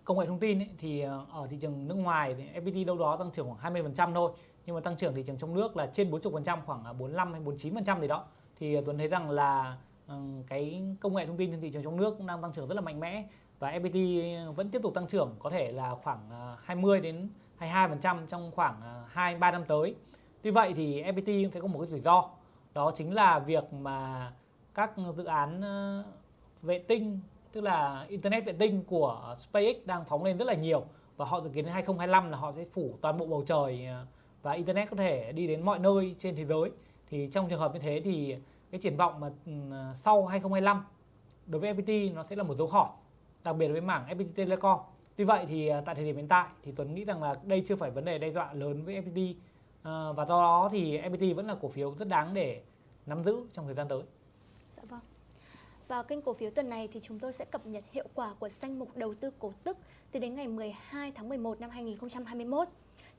công nghệ thông tin ấy, thì ờ, ở thị trường nước ngoài thì FPT đâu đó tăng trưởng khoảng 20% thôi nhưng mà tăng trưởng thị trường trong nước là trên 40% khoảng à, 45 hay 49% gì đó thì ờ, Tuấn thấy rằng là ờ, cái công nghệ thông tin trên thị trường trong nước cũng đang tăng trưởng rất là mạnh mẽ và FPT vẫn tiếp tục tăng trưởng có thể là khoảng à, 20 đến 22% trong khoảng à, 2 3 năm tới. Tuy vậy thì FPT sẽ có một cái rủi ro đó chính là việc mà các dự án ờ, vệ tinh, tức là internet vệ tinh của SpaceX đang phóng lên rất là nhiều và họ dự kiến đến 2025 là họ sẽ phủ toàn bộ bầu trời ờ, và internet có thể đi đến mọi nơi trên thế giới. Thì trong trường hợp như thế thì cái triển vọng mà ừ, sau 2025 đối với FPT nó sẽ là một dấu hỏi, đặc biệt với mảng FPT Telecom. Tuy vậy thì ờ, tại thời điểm hiện tại thì Tuấn nghĩ rằng là đây chưa phải vấn đề đe dọa lớn với FPT và do đó thì FPT vẫn là cổ phiếu rất đáng để nắm giữ trong thời gian tới vào kênh cổ phiếu tuần này thì chúng tôi sẽ cập nhật hiệu quả của danh mục đầu tư cổ tức từ đến ngày 12 tháng 11 năm 2021.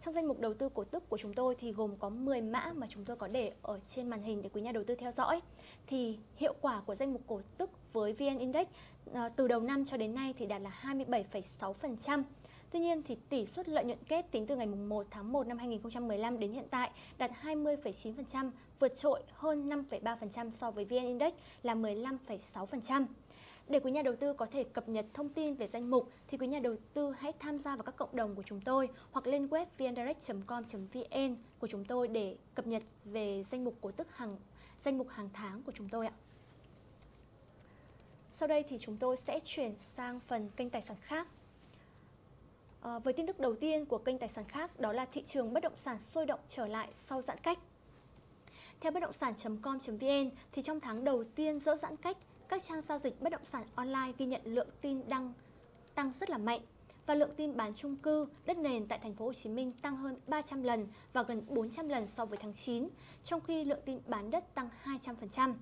Trong danh mục đầu tư cổ tức của chúng tôi thì gồm có 10 mã mà chúng tôi có để ở trên màn hình để quý nhà đầu tư theo dõi. Thì hiệu quả của danh mục cổ tức với VN Index ờ, từ đầu năm cho đến nay thì đạt là 27,6%. Tuy nhiên thì tỷ suất lợi nhuận kép tính từ ngày 1 tháng 1 năm 2015 đến hiện tại đạt 20,9%, vượt trội hơn 5,3% so với VN Index là 15,6%. Để quý nhà đầu tư có thể cập nhật thông tin về danh mục thì quý nhà đầu tư hãy tham gia vào các cộng đồng của chúng tôi hoặc lên web vndirect.com.vn của chúng tôi để cập nhật về danh mục cổ tức hàng danh mục hàng tháng của chúng tôi ạ. Sau đây thì chúng tôi sẽ chuyển sang phần kênh tài sản khác. À, với tin tức đầu tiên của kênh tài sản khác đó là thị trường bất động sản sôi động trở lại sau giãn cách. Theo bất động sản.com.vn thì trong tháng đầu tiên dỡ giãn cách, các trang giao dịch bất động sản online ghi nhận lượng tin đăng tăng rất là mạnh và lượng tin bán chung cư, đất nền tại thành phố Hồ Chí Minh tăng hơn 300 lần và gần 400 lần so với tháng 9, trong khi lượng tin bán đất tăng 200%.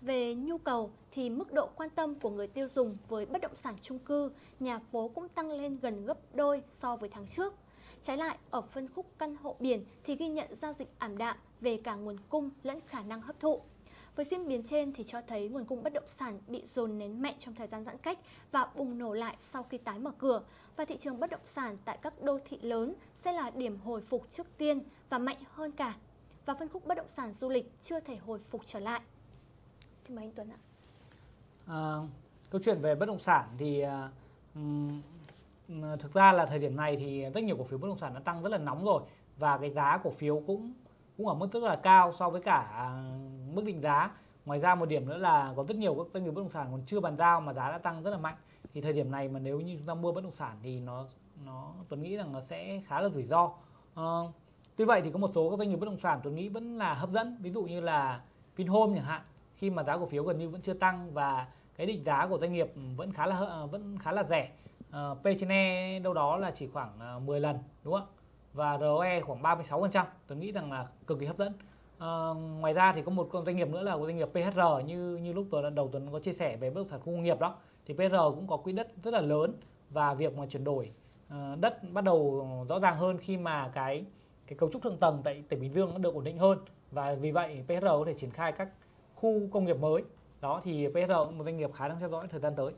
Về nhu cầu thì mức độ quan tâm của người tiêu dùng với bất động sản chung cư, nhà phố cũng tăng lên gần gấp đôi so với tháng trước. Trái lại, ở phân khúc căn hộ biển thì ghi nhận giao dịch ảm đạm về cả nguồn cung lẫn khả năng hấp thụ. Với diễn biến trên thì cho thấy nguồn cung bất động sản bị dồn nén mạnh trong thời gian giãn cách và bùng nổ lại sau khi tái mở cửa và thị trường bất động sản tại các đô thị lớn sẽ là điểm hồi phục trước tiên và mạnh hơn cả. Và phân khúc bất động sản du lịch chưa thể hồi phục trở lại. Xin mời anh Tuấn ạ. À, câu chuyện về bất động sản thì um, thực ra là thời điểm này thì rất nhiều cổ phiếu bất động sản đã tăng rất là nóng rồi và cái giá cổ phiếu cũng cũng ở mức rất là cao so với cả à, mức định giá. Ngoài ra một điểm nữa là có rất nhiều các doanh nghiệp bất động sản còn chưa bàn giao mà giá đã tăng rất là mạnh. Thì thời điểm này mà nếu như chúng ta mua bất động sản thì nó nó tôi nghĩ rằng nó sẽ khá là rủi ro. À, tuy vậy thì có một số các doanh nghiệp bất động sản tôi nghĩ vẫn là hấp dẫn, ví dụ như là Vinhome chẳng hạn khi mà giá cổ phiếu gần như vẫn chưa tăng và cái định giá của doanh nghiệp vẫn khá là à, vẫn khá là rẻ. Uh, P trên E đâu đó là chỉ khoảng à, uh, 10 lần đúng không và ROE khoảng 36% tôi nghĩ rằng là cực kỳ hấp dẫn. Uh, ngoài ra thì có một doanh nghiệp nữa là doanh nghiệp PHR như như lúc tôi đầu tuần có chia sẻ về bất động sản khu công nghiệp đó thì PHR cũng có quỹ đất rất là lớn và việc mà chuyển đổi uh, đất bắt đầu rõ ràng hơn khi mà cái cái cấu trúc thượng tầng tại tỉnh Bình Dương nó được ổn định hơn. Và vì vậy PHR có thể triển khai các khu công nghiệp mới đó thì PSR cũng một doanh nghiệp khá đang theo dõi thời gian tới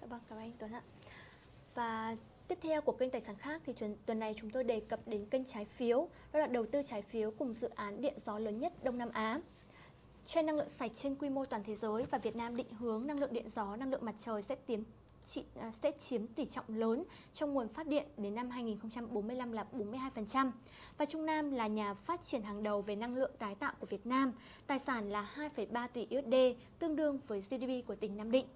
Dạ vâng, cảm ơn anh Tuấn ạ. Và tiếp theo của kênh tài sản khác thì tuần, này chúng tôi đề cập đến kênh trái phiếu, đó là đầu tư trái phiếu cùng dự án điện gió lớn nhất Đông Nam Á. Trend năng lượng sạch trên quy mô toàn thế giới và Việt Nam định hướng năng lượng điện gió, năng lượng mặt trời sẽ tiến chị, à, sẽ chiếm tỷ trọng lớn trong nguồn phát điện đến năm 2045 là 42%. Và Trung Nam là nhà phát triển hàng đầu về năng lượng tái tạo của Việt Nam, tài sản là 2,3 tỷ USD, tương đương với GDP của tỉnh Nam Định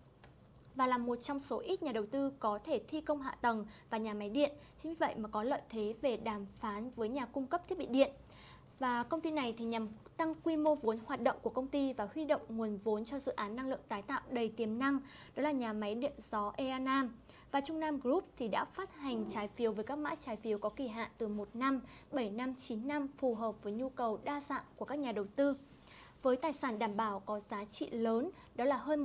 và là một trong số ít nhà đầu tư có thể thi công hạ tầng và nhà máy điện, chính vì vậy mà có lợi thế về đàm phán với nhà cung cấp thiết bị điện. Và công ty này thì nhằm tăng quy mô vốn hoạt động của công ty và huy động nguồn vốn cho dự án năng lượng tái tạo đầy tiềm năng, đó là nhà máy điện gió Ea Nam. Và Trung Nam Group thì đã phát hành trái phiếu với các mã trái phiếu có kỳ hạn từ 1 năm, 7 năm, 9 năm phù hợp với nhu cầu đa dạng của các nhà đầu tư với tài sản đảm bảo có giá trị lớn, đó là hơn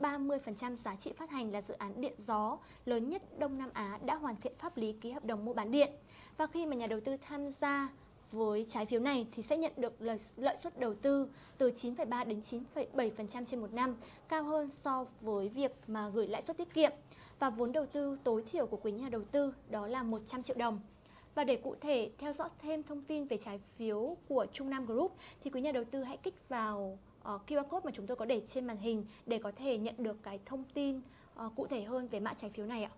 130% giá trị phát hành là dự án điện gió lớn nhất Đông Nam Á đã hoàn thiện pháp lý ký hợp đồng mua bán điện. Và khi mà nhà đầu tư tham gia với trái phiếu này thì sẽ nhận được lợi, lợi suất đầu tư từ 9,3 đến 9,7% trên một năm, cao hơn so với việc mà gửi lãi suất tiết kiệm. Và vốn đầu tư tối thiểu của quý nhà đầu tư đó là 100 triệu đồng. Và để cụ thể theo dõi thêm thông tin về trái phiếu của Trung Nam Group thì quý nhà đầu tư hãy kích vào ờ, uh, QR code mà chúng tôi có để trên màn hình để có thể nhận được cái thông tin uh, cụ thể hơn về mã trái phiếu này ạ.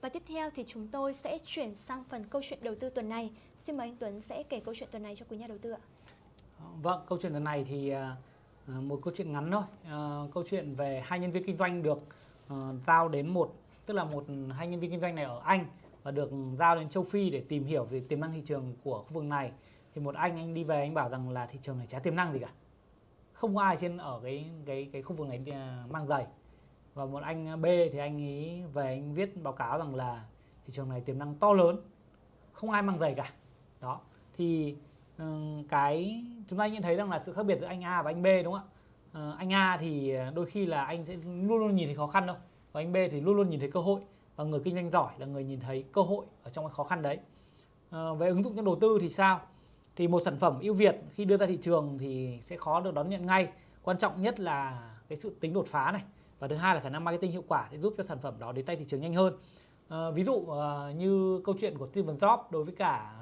Và tiếp theo thì chúng tôi sẽ chuyển sang phần câu chuyện đầu tư tuần này. Xin mời anh Tuấn sẽ kể câu chuyện tuần này cho quý nhà đầu tư ạ. Vâng, câu chuyện tuần này thì à, à, một câu chuyện ngắn thôi. À, câu chuyện về hai nhân viên kinh doanh được giao đến một tức là một hai nhân viên kinh doanh này ở Anh và được giao đến châu Phi để tìm hiểu về tiềm năng thị trường của khu vực này thì một anh anh đi về anh bảo rằng là thị trường này chả tiềm năng gì cả không có ai trên ở cái cái cái khu vực này mang giày và một anh à, B thì anh ấy về anh viết báo cáo rằng là thị trường này tiềm năng to lớn, không ai mang giày cả. Đó. Thì ừ, cái, chúng ta nhận thấy rằng là sự khác biệt giữa anh A và anh B, đúng không ạ? Ờ, anh A thì à, đôi khi là anh sẽ luôn luôn nhìn thấy khó khăn đâu, và anh B thì luôn luôn nhìn thấy cơ hội và người kinh doanh giỏi là người nhìn thấy cơ hội ở trong cái khó khăn đấy. Ờ, về ứng dụng trong đầu tư thì sao? Thì một sản phẩm ưu việt khi đưa ra thị trường thì sẽ khó được đón nhận ngay. Quan trọng nhất là cái sự tính đột phá này và thứ hai là khả năng marketing hiệu quả sẽ giúp cho sản phẩm đó đến tay thị trường nhanh hơn. À, ví dụ à, như câu chuyện của Steve Jobs đối với cả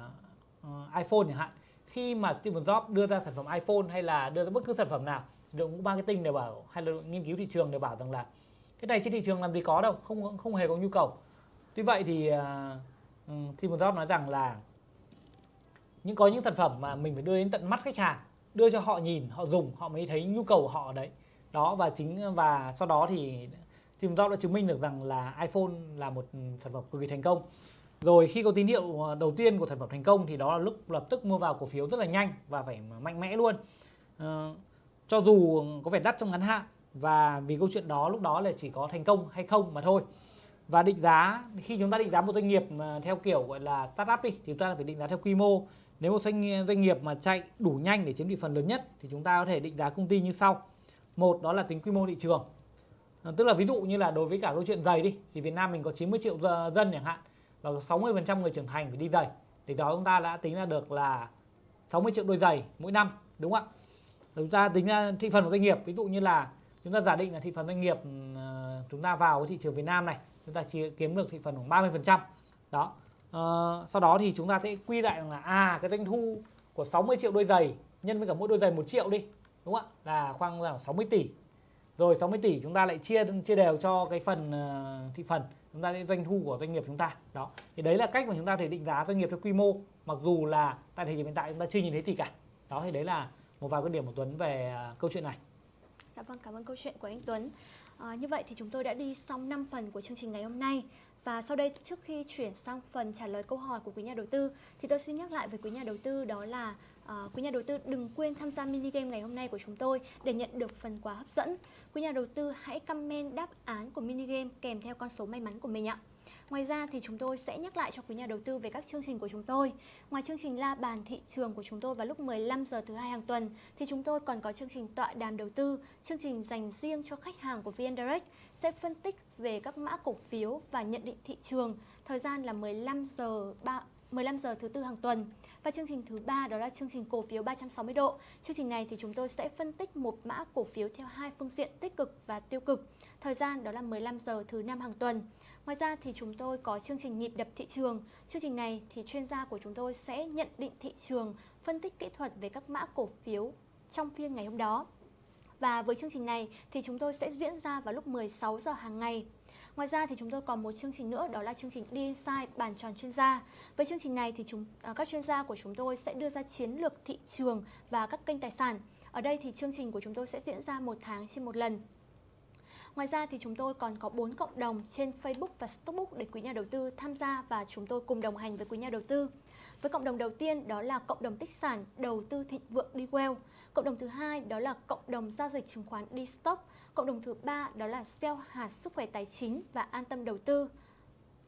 uh, iPhone chẳng hạn. Khi mà Steve Jobs đưa ra sản phẩm iPhone hay là đưa ra bất cứ sản phẩm nào đội ngũ marketing đều bảo hay là nghiên cứu thị trường đều bảo rằng là cái này trên thị trường làm gì có đâu không không hề có nhu cầu. Tuy vậy thì ừ, uh, Steven Jobs nói rằng là những có những sản phẩm mà mình phải đưa đến tận mắt khách hàng đưa cho họ nhìn họ dùng họ mới thấy nhu cầu của họ ở đấy đó, và chính, và sau đó thì Tim Jobs đã chứng minh được rằng là iPhone là một sản phẩm cực kỳ thành công. Rồi khi có tín hiệu ờ, đầu tiên của sản phẩm thành công thì đó là lúc lập tức mua vào cổ phiếu rất là nhanh và phải mạnh mẽ luôn. Ờ, cho dù có vẻ đắt trong ngắn hạn và vì câu chuyện đó lúc đó là chỉ có thành công hay không mà thôi. Và định giá, khi chúng ta định giá một doanh nghiệp ờ, theo kiểu gọi là startup đi, thì chúng ta phải định giá theo quy mô. Nếu một doanh doanh nghiệp mà chạy đủ nhanh để chiếm thị phần lớn nhất thì chúng ta có thể định giá công ty như sau một đó là tính quy mô thị trường. Ờ, tức là ví dụ như là đối với cả câu chuyện giày đi thì Việt Nam mình có 90 triệu dân chẳng hạn và 60% người trưởng thành phải đi giày. Thì đó chúng ta đã tính ra được là 60 triệu đôi giày mỗi năm đúng không ạ? Chúng ta tính ra thị phần của doanh nghiệp ví dụ như là chúng ta giả định là thị phần doanh nghiệp ờ, chúng ta vào cái thị trường Việt Nam này chúng ta chỉ kiếm được thị phần khoảng 30 phần trăm. Đó. Uh, sau đó thì chúng ta sẽ quy lại là à cái doanh thu của 60 triệu đôi giày nhân với cả mỗi đôi giày một triệu đi đúng không ạ? Là khoảng là 60 tỷ. Rồi 60 tỷ chúng ta lại chia chia đều cho cái phần uh, thị phần. Chúng ta doanh thu của doanh nghiệp chúng ta. Đó. Thì đấy là cách mà chúng ta thể định giá doanh nghiệp theo quy mô. Mặc dù là tại thời điểm hiện tại chúng ta chưa nhìn thấy gì cả. Đó thì đấy là một vài quan điểm của Tuấn về uh, câu chuyện này. Dạ vâng, cảm ơn câu chuyện của anh Tuấn. À, như vậy thì chúng tôi đã đi xong 5 phần của chương trình ngày hôm nay. Và sau đây trước khi chuyển sang phần trả lời câu hỏi của quý nhà đầu tư thì tôi xin nhắc lại với quý nhà đầu tư đó là À, quý nhà đầu tư đừng quên tham gia mini game ngày hôm nay của chúng tôi để nhận được phần quà hấp dẫn. Quý nhà đầu tư hãy comment đáp án của mini game kèm theo con số may mắn của mình ạ. Ngoài ra thì chúng tôi sẽ nhắc lại cho quý nhà đầu tư về các chương trình của chúng tôi. Ngoài chương trình la bàn thị trường của chúng tôi vào lúc 15 giờ thứ hai hàng tuần thì chúng tôi còn có chương trình tọa đàm đầu tư, chương trình dành riêng cho khách hàng của VN Direct sẽ phân tích về các mã cổ phiếu và nhận định thị trường. Thời gian là 15 giờ 3 15 giờ thứ tư hàng tuần. Và chương trình thứ ba đó là chương trình cổ phiếu 360 độ. Chương trình này thì chúng tôi sẽ phân tích một mã cổ phiếu theo hai phương diện tích cực và tiêu cực. Thời gian đó là 15 giờ thứ năm hàng tuần. Ngoài ra thì chúng tôi có chương trình nhịp đập thị trường. Chương trình này thì chuyên gia của chúng tôi sẽ nhận định thị trường, phân tích kỹ thuật về các mã cổ phiếu trong phiên ngày hôm đó. Và với chương trình này thì chúng tôi sẽ diễn ra vào lúc 16 giờ hàng ngày. Ngoài ra thì chúng tôi còn một chương trình nữa, đó là chương trình đi inside bàn tròn chuyên gia. Với chương trình này thì chúng à, các chuyên gia của chúng tôi sẽ đưa ra chiến lược thị trường và các kênh tài sản. Ở đây thì chương trình của chúng tôi sẽ diễn ra một tháng trên một lần. Ngoài ra thì chúng tôi còn có 4 cộng đồng trên Facebook và Stockbook để quý nhà đầu tư tham gia và chúng tôi cùng đồng hành với quý nhà đầu tư. Với cộng đồng đầu tiên, đó là cộng đồng tích sản đầu tư thịnh vượng đi well. Cộng đồng thứ hai đó là cộng đồng giao dịch chứng khoán đi stock. Cộng đồng thứ ba đó là sell hạt sức khỏe tài chính và an tâm đầu tư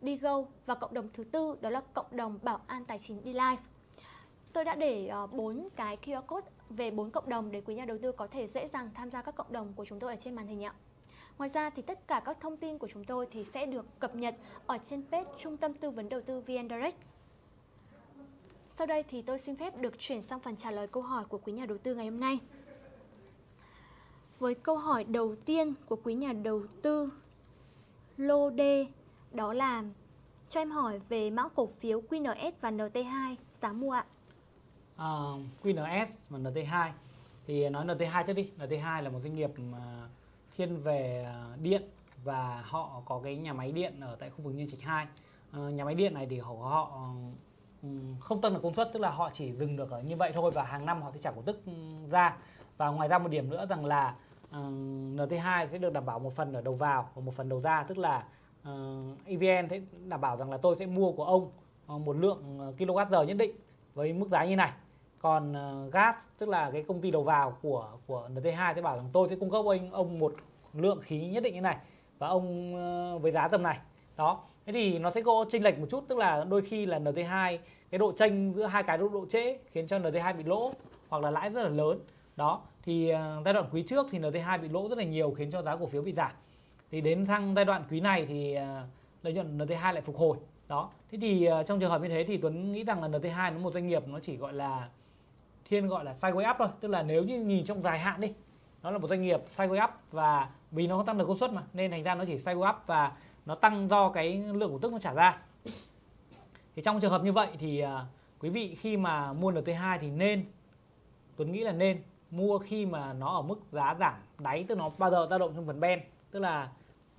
đi go và cộng đồng thứ tư đó là cộng đồng bảo an tài chính đi. Tôi đã để ờ, bốn 4 cái QR code về bốn cộng đồng để quý nhà đầu tư có thể dễ dàng tham gia các cộng đồng của chúng tôi ở trên màn hình ạ. Ngoài ra thì tất cả các thông tin của chúng tôi thì sẽ được cập nhật ở trên page Trung tâm Tư vấn Đầu tư VN Direct. Sau đây thì tôi xin phép được chuyển sang phần trả lời câu hỏi của quý nhà đầu tư ngày hôm nay. Với câu hỏi đầu tiên của quý nhà đầu tư Lô D đó là cho em hỏi về mã cổ phiếu QNS và NT2 giá mua ạ. À, QNS và NT2 thì nói NT2 trước đi. NT2 là một doanh nghiệp mà thiên về à, điện và họ có cái nhà máy điện ở tại khu vực Nhân Trạch 2. À, ờ, nhà máy điện này thì họ, họ Ừ, không tăng được công suất tức là họ chỉ dừng được ở như vậy thôi và hàng năm họ sẽ trả cổ tức ừ, ra. Và ngoài ra một điểm nữa rằng là ừ, uh, NT2 sẽ được đảm bảo một phần ở đầu vào và một phần đầu ra tức là uh, EVN sẽ đảm bảo rằng là tôi sẽ mua của ông ờ, một lượng ờ, kWh nhất định với mức giá như này. Còn uh, gas tức là cái công ty đầu vào của của NT2 sẽ bảo rằng tôi sẽ cung cấp anh ông một lượng khí nhất định như này và ông uh, với giá tầm này. Đó thế thì nó sẽ có chênh lệch một chút tức là đôi khi là NT2 cái độ chênh giữa hai cái độ, độ trễ khiến cho NT2 bị lỗ hoặc là lãi rất là lớn. Đó thì à, giai đoạn quý trước thì NT2 bị lỗ rất là nhiều khiến cho giá cổ phiếu bị giảm. Thì đến thăng giai đoạn quý này thì à, lợi nhuận NT2 lại phục hồi. Đó thế thì à, trong trường hợp như thế thì Tuấn nghĩ rằng là NT2 nó một doanh nghiệp nó chỉ gọi là thiên gọi là sideways up thôi tức là nếu như nhìn trong dài hạn đi nó là một doanh nghiệp sideways up và vì nó không tăng được công suất mà nên thành ra nó chỉ sideways up và nó tăng do cái lượng cổ tức nó trả ra. Thì trong trường hợp như vậy thì à, quý vị khi mà mua NT2 thì nên Tuấn nghĩ là nên mua khi mà nó ở mức giá giảm đáy tức nó bao giờ dao động trong phần ben. Tức là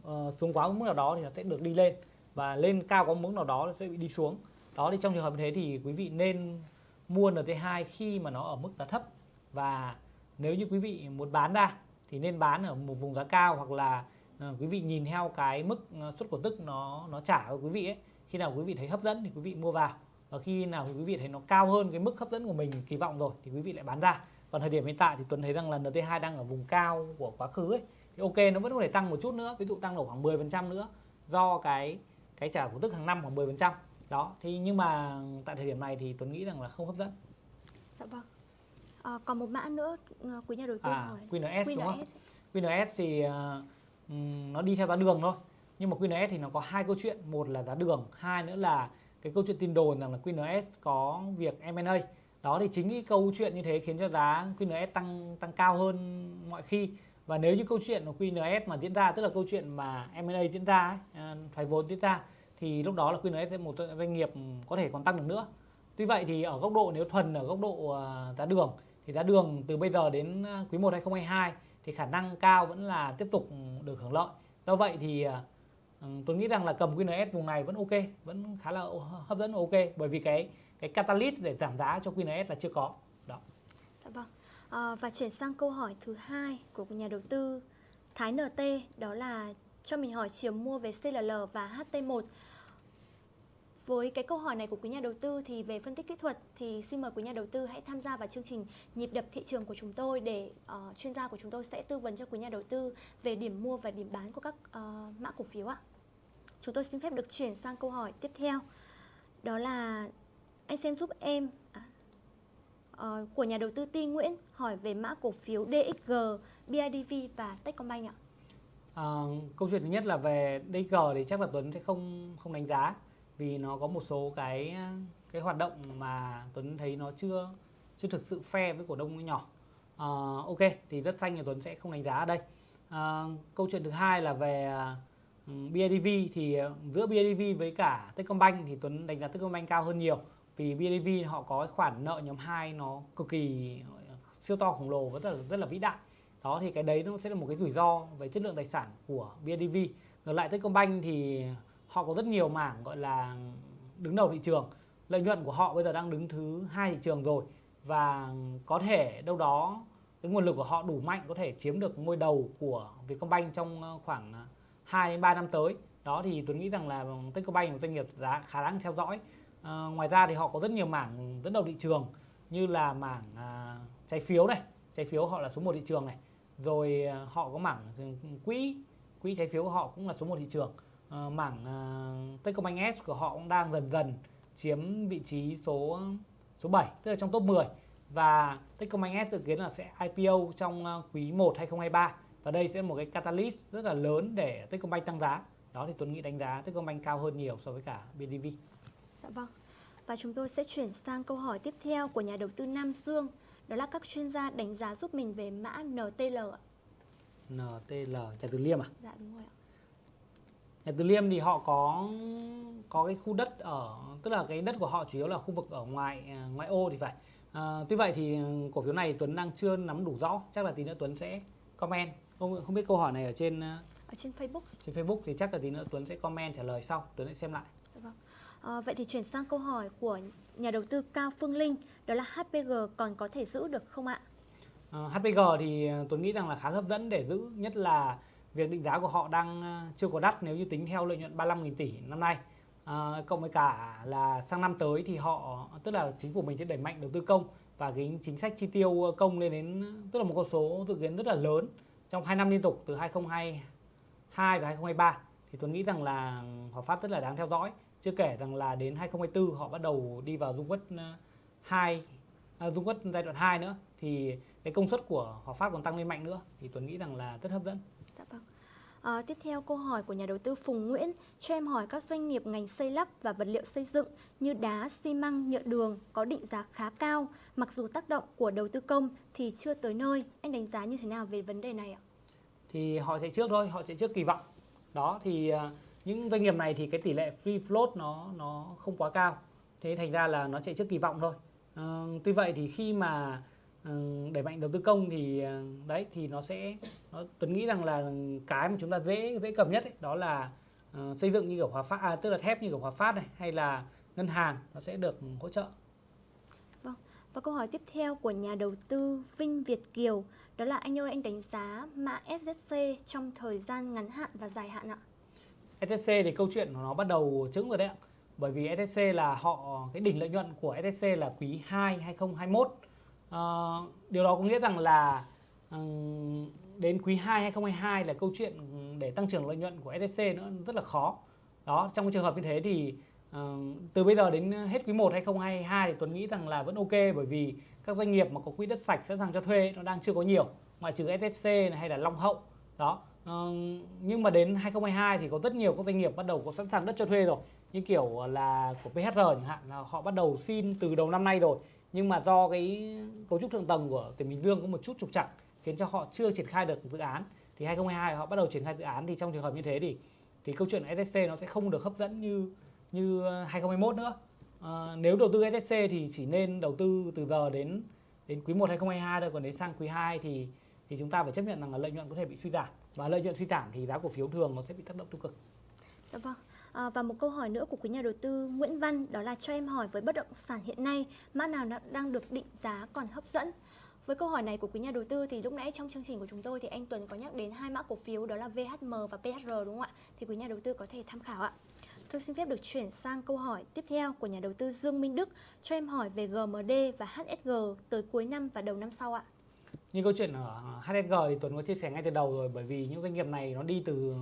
uh, xuống quá mức nào đó thì nó sẽ được đi lên và lên cao có mức nào đó nó sẽ bị đi xuống. Đó thì trong trường hợp như thế thì quý vị nên mua NT2 khi mà nó ở mức giá thấp. Và nếu như quý vị muốn bán ra thì nên bán ở một vùng giá cao hoặc là uh, quý vị nhìn theo cái mức suất cổ tức nó nó trả của quý vị ấy. Khi nào quý vị thấy hấp dẫn thì quý vị mua vào. Và khi nào quý vị thấy nó cao hơn cái mức hấp dẫn của mình kỳ vọng rồi thì quý vị lại bán ra. Còn thời điểm hiện tại thì Tuấn thấy rằng là NT2 đang ở vùng cao của quá khứ ấy. Thì ok nó vẫn có thể tăng một chút nữa ví dụ tăng được khoảng 10% nữa do cái cái trả cổ tức hàng năm khoảng 10% đó thì nhưng mà tại thời điểm này thì Tuấn nghĩ rằng là không hấp dẫn. Dạ vâng. À, còn một mã nữa ờ, quý nhà đầu tư à, hỏi. QNS, QNS đúng không? QNS thì uh, nó đi theo giá đường thôi. Nhưng mà QNS thì nó có hai câu chuyện. Một là giá đường hai nữa là cái câu chuyện tin đồn rằng là QNS có việc M&A đó thì chính cái câu chuyện như thế khiến cho giá QNS tăng tăng cao hơn mọi khi. Và nếu như câu chuyện của QNS mà diễn ra tức là câu chuyện mà M&A diễn ra ấy, à, thoái vốn diễn ra thì lúc đó là QNS sẽ một doanh nghiệp có thể còn tăng được nữa. Tuy vậy thì ở góc độ nếu thuần ở góc độ à, giá đường thì giá đường từ bây giờ đến à, quý 1 2022 thì khả năng cao vẫn là tiếp tục được hưởng lợi. Do vậy thì ờ, ừ, tôi nghĩ rằng là cầm QNS vùng này vẫn ok vẫn khá là hấp dẫn ok bởi vì cái cái catalyst để giảm giá cho QNS là chưa có. Đó. Dạ vâng. À, và chuyển sang câu hỏi thứ hai của nhà đầu tư Thái NT đó là cho mình hỏi chiều mua về CLL và HT1 với cái câu hỏi này của quý nhà đầu tư thì về phân tích kỹ thuật thì xin mời quý nhà đầu tư hãy tham gia vào chương trình nhịp đập thị trường của chúng tôi để uh, chuyên gia của chúng tôi sẽ tư vấn cho quý nhà đầu tư về điểm mua và điểm bán của các uh, mã cổ phiếu ạ. Chúng tôi xin phép được chuyển sang câu hỏi tiếp theo. Đó là anh xem giúp em à, uh, của nhà đầu tư Ti Nguyễn hỏi về mã cổ phiếu DXG, BIDV và Techcombank ạ. À, câu chuyện thứ nhất là về DXG thì chắc là Tuấn sẽ không không đánh giá vì nó có một số cái cái hoạt động mà Tuấn thấy nó chưa chưa thực sự fair với cổ đông nhỏ. À, ok thì đất xanh thì Tuấn sẽ không đánh giá ở đây. À, câu chuyện thứ hai là về ừ, BIDV thì ờ, giữa BIDV với cả Techcombank thì Tuấn đánh giá Techcombank cao hơn nhiều vì BIDV họ có cái khoản nợ nhóm 2 nó cực kỳ siêu to khổng lồ và rất là rất là vĩ đại đó thì cái đấy nó sẽ là một cái rủi ro về chất lượng tài sản của BIDV ngược lại Techcombank thì họ có rất nhiều mảng gọi là đứng đầu thị trường. Lợi nhuận của họ bây giờ đang đứng thứ hai thị trường rồi. Và có thể đâu đó cái nguồn lực của họ đủ mạnh có thể chiếm được ngôi đầu của Vietcombank trong ờ, khoảng ờ, 2 đến 3 năm tới. Đó thì tôi nghĩ rằng là Techcombank là một doanh nghiệp giá khá đáng theo dõi. À, ngoài ra thì họ có rất nhiều mảng dẫn đầu thị trường như là mảng à, trái phiếu này. Trái phiếu họ là số 1 thị trường này. Rồi họ có mảng ừ, quỹ. Quỹ trái phiếu của họ cũng là số 1 thị trường à, mảng à, Techcombank S của họ cũng đang dần dần chiếm vị trí số số 7 tức là trong top 10 và Techcombank S dự kiến là sẽ IPO trong à, quý 1 2023 và đây sẽ là một cái catalyst rất là lớn để Techcombank tăng giá đó thì Tuấn nghĩ đánh giá Techcombank cao hơn nhiều so với cả BDV. Dạ vâng. Và chúng tôi sẽ chuyển sang câu hỏi tiếp theo của nhà đầu tư Nam Dương đó là các chuyên gia đánh giá giúp mình về mã NTL ạ. NTL Trà Từ Liêm à? Dạ đúng rồi ạ. Nhà Từ Liêm thì họ có có cái khu đất ở tức là cái đất của họ chủ yếu là khu vực ở ngoài à, ngoại ô thì phải. À, tuy vậy thì cổ phiếu này Tuấn đang chưa nắm đủ rõ, chắc là tí nữa Tuấn sẽ comment. Không không biết câu hỏi này ở trên ở trên Facebook. Trên Facebook thì chắc là tí nữa Tuấn sẽ comment trả lời sau, Tuấn sẽ xem lại. Dạ vâng. À, vậy thì chuyển sang câu hỏi của nhà đầu tư Cao Phương Linh, đó là HPG còn có thể giữ được không ạ? À, HPG thì Tuấn nghĩ rằng là khá hấp dẫn để giữ, nhất là việc định giá của họ đang ờ, chưa có đắt nếu như tính theo lợi nhuận 35.000 tỷ năm nay. À, cộng với cả là sang năm tới thì họ tức là chính phủ mình sẽ đẩy mạnh đầu tư công và cái chính sách chi tiêu ờ, công lên đến tức là một con số dự kiến rất là lớn trong 2 năm liên tục từ 2022 và 2023 thì Tuấn nghĩ rằng là Hòa Phát rất là đáng theo dõi. Chưa kể rằng là đến 2024 họ bắt đầu đi vào dung quất 2 à, dung quất giai đoạn 2 nữa thì cái công suất của Hòa Phát còn tăng lên mạnh nữa thì Tuấn nghĩ rằng là rất hấp dẫn. Dạ vâng. À, tiếp theo câu hỏi của nhà đầu tư Phùng Nguyễn cho em hỏi các doanh nghiệp ngành xây lắp và vật liệu xây dựng như đá, xi măng, nhựa đường có định giá khá cao mặc dù tác động của đầu tư công thì chưa tới nơi. Anh đánh giá như thế nào về vấn đề này ạ? Thì họ sẽ trước thôi, họ sẽ trước kỳ vọng. Đó thì ờ, những doanh nghiệp này thì cái tỷ lệ free float nó nó không quá cao. Thế thành ra là nó chạy trước kỳ vọng thôi. À, tuy vậy thì khi mà đẩy mạnh đầu tư công thì ờ, đấy thì nó sẽ nó, Tuấn nghĩ rằng là cái mà chúng ta dễ dễ cầm nhất ấy, đó là uh, xây dựng như kiểu Hòa Phát à, tức là thép như kiểu Hòa Phát này hay là ngân hàng nó sẽ được hỗ trợ. Vâng. Và câu hỏi tiếp theo của nhà đầu tư Vinh Việt Kiều đó là anh ơi anh đánh giá mã SSC trong thời gian ngắn hạn và dài hạn ạ. SSC thì câu chuyện của nó bắt đầu trứng rồi đấy ạ. Bởi vì SSC là họ cái đỉnh lợi nhuận của SSC là quý 2 2021 Uh, điều đó có nghĩa rằng là uh, đến quý 2 2022 là câu chuyện để tăng trưởng lợi nhuận của SSC nó rất là khó. Đó, trong cái trường hợp như thế thì uh, từ bây giờ đến hết quý 1 2022 thì Tuấn nghĩ rằng là vẫn ok bởi vì các doanh nghiệp mà có quỹ đất sạch sẵn sàng cho thuê nó đang chưa có nhiều, ngoại trừ SSC hay là Long Hậu. Đó. Uh, nhưng mà đến 2022 thì có rất nhiều các doanh nghiệp bắt đầu có sẵn sàng đất cho thuê rồi như kiểu là của PHR chẳng hạn là họ bắt đầu xin từ đầu năm nay rồi nhưng mà do cái cấu trúc thượng tầng của tỉnh Bình Dương có một chút trục trặc khiến cho họ chưa triển khai được dự án thì 2022 họ bắt đầu triển khai dự án thì trong trường hợp như thế thì thì câu chuyện SSC nó sẽ không được hấp dẫn như như 2021 nữa à, nếu đầu tư SSC thì chỉ nên đầu tư từ giờ đến đến quý 1 2022 thôi còn đến sang quý 2 thì thì chúng ta phải chấp nhận rằng là lợi nhuận có thể bị suy giảm và lợi nhuận suy giảm thì giá cổ phiếu thường nó sẽ bị tác động tiêu cực. Dạ vâng. À, và một câu hỏi nữa của quý nhà đầu tư Nguyễn Văn đó là cho em hỏi với bất động sản hiện nay mã nào đang được định giá còn hấp dẫn? Với câu hỏi này của quý nhà đầu tư thì lúc nãy trong chương trình của chúng tôi thì anh Tuấn có nhắc đến hai mã cổ phiếu đó là VHM và PHR đúng không ạ? Thì quý nhà đầu tư có thể tham khảo ạ. Tôi xin phép được chuyển sang câu hỏi tiếp theo của nhà đầu tư Dương Minh Đức cho em hỏi về GMD và HSG tới cuối năm và đầu năm sau ạ. Như câu chuyện ở HSG thì Tuấn có chia sẻ ngay từ đầu rồi bởi vì những doanh nghiệp này nó đi từ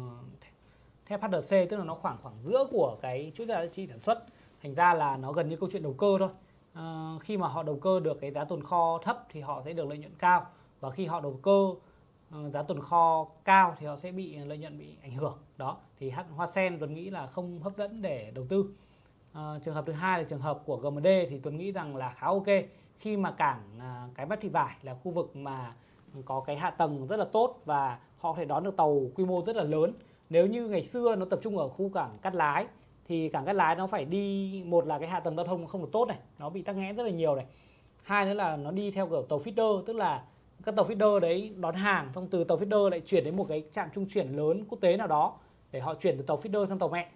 theo HDC tức là nó khoảng khoảng giữa của cái chuỗi giá trị sản xuất thành ra là nó gần như câu chuyện đầu cơ thôi. À, khi mà họ đầu cơ được cái giá tồn kho thấp thì họ sẽ được lợi nhuận cao và khi họ đầu cơ uh, giá tồn kho cao thì họ sẽ bị lợi nhuận bị ảnh hưởng. Đó thì hoa sen tuấn nghĩ là không hấp dẫn để đầu tư. À, trường hợp thứ hai là trường hợp của GMD thì Tuấn nghĩ rằng là khá ok. Khi mà cảng à, cái bắt Thị Vải là khu vực mà có cái hạ tầng rất là tốt và họ có thể đón được tàu quy mô rất là lớn. Nếu như ngày xưa nó tập trung ở khu cảng Cát Lái thì cảng Cát Lái nó phải đi một là cái hạ tầng giao thông không được tốt này, nó bị tắc nghẽn rất là nhiều này. Hai nữa là nó đi theo kiểu tàu feeder tức là các tàu feeder đấy đón hàng xong từ tàu feeder lại chuyển đến một cái trạm trung chuyển lớn quốc tế nào đó để họ chuyển từ tàu feeder sang tàu mẹ.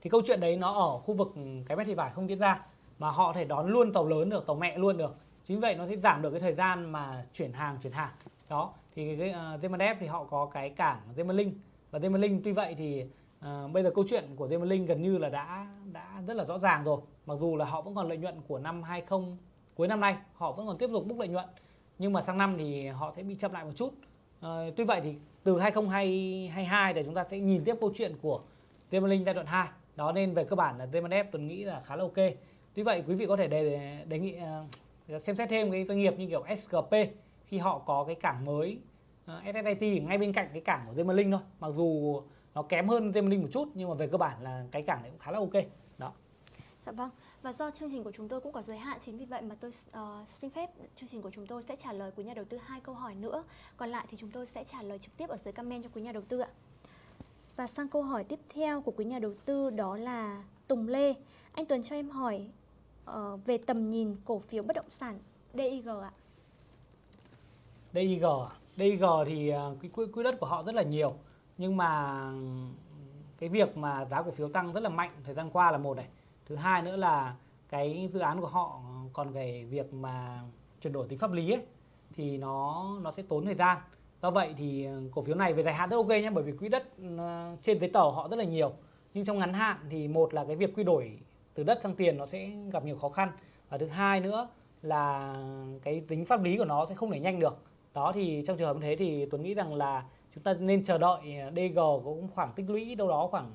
Thì câu chuyện đấy nó ở khu vực cái mét thị vải không diễn ra mà họ thể đón luôn tàu lớn được tàu mẹ luôn được. Chính vậy nó sẽ giảm được cái thời gian mà chuyển hàng chuyển hàng. Đó thì cái uh, Zemalep à, thì họ có cái cảng Zemalink và Zemalink tuy vậy thì uh, bây giờ câu chuyện của Zemalink gần như là đã đã rất là rõ ràng rồi. Mặc dù là họ vẫn còn lợi nhuận của năm 20 cuối năm nay họ vẫn còn tiếp tục bốc lợi nhuận. Nhưng mà sang năm thì họ sẽ bị chậm lại một chút. Uh, tuy vậy thì từ 2022 để chúng ta sẽ nhìn tiếp câu chuyện của Zemalink giai đoạn 2 đó nên về cơ bản là ZMDF tôi nghĩ là khá là ok. Tuy vậy quý vị có thể đề, đề nghị uh, xem xét thêm cái doanh nghiệp như kiểu SGP khi họ có cái cảng mới ờ, uh, SSIT ngay bên cạnh cái cảng của Zemalink thôi mặc dù nó kém hơn Zemalink một chút nhưng mà về cơ bản là cái cảng này cũng khá là ok đó Dạ vâng, và do chương trình của chúng tôi cũng có giới hạn chính vì vậy mà tôi uh, xin phép chương trình của chúng tôi sẽ trả lời quý nhà đầu tư hai câu hỏi nữa. Còn lại thì chúng tôi sẽ trả lời trực tiếp ở dưới comment cho quý nhà đầu tư ạ. Và sang câu hỏi tiếp theo của quý nhà đầu tư đó là Tùng Lê. Anh Tuấn cho em hỏi uh, về tầm nhìn cổ phiếu bất động sản DIG ạ. DIG, à? DIG thì à, cái quỹ, quỹ đất của họ rất là nhiều. Nhưng mà cái việc mà giá cổ phiếu tăng rất là mạnh thời gian qua là một này. Thứ hai nữa là cái dự án của họ còn cái việc mà chuyển đổi tính pháp lý ấy, thì nó nó sẽ tốn thời gian. Do vậy thì cổ phiếu này về dài hạn rất ok nhé bởi vì quỹ đất à, trên giấy tờ họ rất là nhiều. Nhưng trong ngắn hạn thì một là cái việc quy đổi từ đất sang tiền nó sẽ gặp nhiều khó khăn. Và thứ hai nữa là cái tính pháp lý của nó sẽ không thể nhanh được đó thì trong trường hợp như thế thì Tuấn nghĩ rằng là chúng ta nên chờ đợi ờ, DG cũng khoảng tích lũy đâu đó khoảng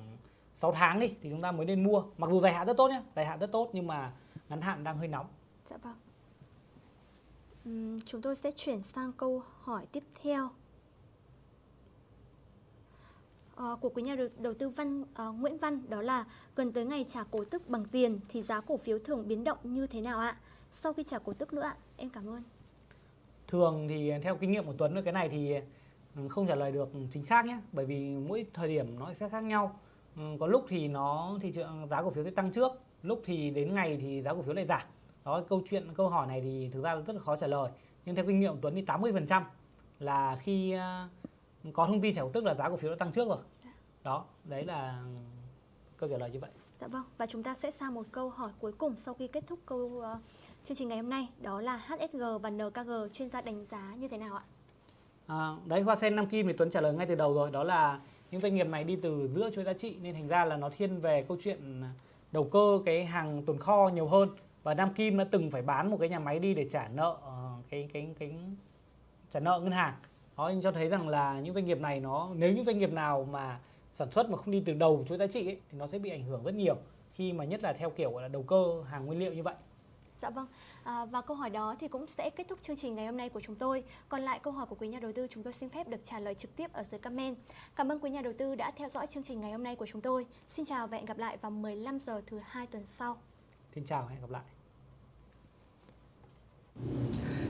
6 tháng đi thì chúng ta mới nên mua mặc dù dài hạn rất tốt nhé dài hạn rất tốt nhưng mà ngắn hạn đang hơi nóng Dạ vâng. Uhm, chúng tôi sẽ chuyển sang câu hỏi tiếp theo À, của quý nhà đầu, tư Văn à, Nguyễn Văn đó là gần tới ngày trả cổ tức bằng tiền thì giá cổ phiếu thường biến động như thế nào ạ? Sau khi trả cổ tức nữa ạ, em cảm ơn. Thường thì theo kinh nghiệm của Tuấn cái này thì ừ, không trả lời được chính xác nhé, bởi vì mỗi thời điểm nó sẽ khác nhau. Ừ, có lúc thì nó thị trường giá cổ phiếu sẽ tăng trước, lúc thì đến ngày thì giá cổ phiếu lại giảm. Đó câu chuyện câu hỏi này thì thực ra rất là khó trả lời. Nhưng theo kinh nghiệm của Tuấn thì 80% là khi ờ, có thông tin trả cổ tức là giá cổ phiếu đã tăng trước rồi đó đấy là câu trả lời như vậy Dạ vâng, và chúng ta sẽ sang một câu hỏi cuối cùng sau khi kết thúc câu uh, chương trình ngày hôm nay Đó là HSG và NKG chuyên gia đánh giá như thế nào ạ? À, đấy Hoa Sen Nam Kim thì Tuấn trả lời ngay từ đầu rồi Đó là những doanh nghiệp này đi từ giữa chuỗi giá trị Nên thành ra là nó thiên về câu chuyện đầu cơ cái hàng tồn kho nhiều hơn Và Nam Kim đã từng phải bán một cái nhà máy đi để trả nợ uh, cái, cái, cái trả nợ ngân hàng Đó cho thấy rằng là những doanh nghiệp này nó nếu những doanh nghiệp nào mà sản xuất mà không đi từ đầu chuỗi giá trị ấy, thì nó sẽ bị ảnh hưởng rất nhiều khi mà nhất là theo kiểu là đầu cơ hàng nguyên liệu như vậy. Dạ vâng, à, và câu hỏi đó thì cũng sẽ kết thúc chương trình ngày hôm nay của chúng tôi. Còn lại câu hỏi của quý nhà đầu tư chúng tôi xin phép được trả lời trực tiếp ở dưới comment. Cảm ơn quý nhà đầu tư đã theo dõi chương trình ngày hôm nay của chúng tôi. Xin chào và hẹn gặp lại vào 15 giờ thứ hai tuần sau. Xin chào và hẹn gặp lại.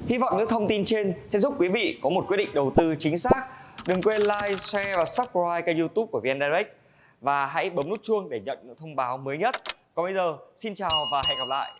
Hy vọng những thông tin trên sẽ giúp quý vị có một quyết định đầu tư chính xác Đừng quên like, share và subscribe kênh youtube của VN Direct. Và hãy bấm nút chuông để nhận những thông báo mới nhất. Còn bây giờ, xin chào và hẹn gặp lại.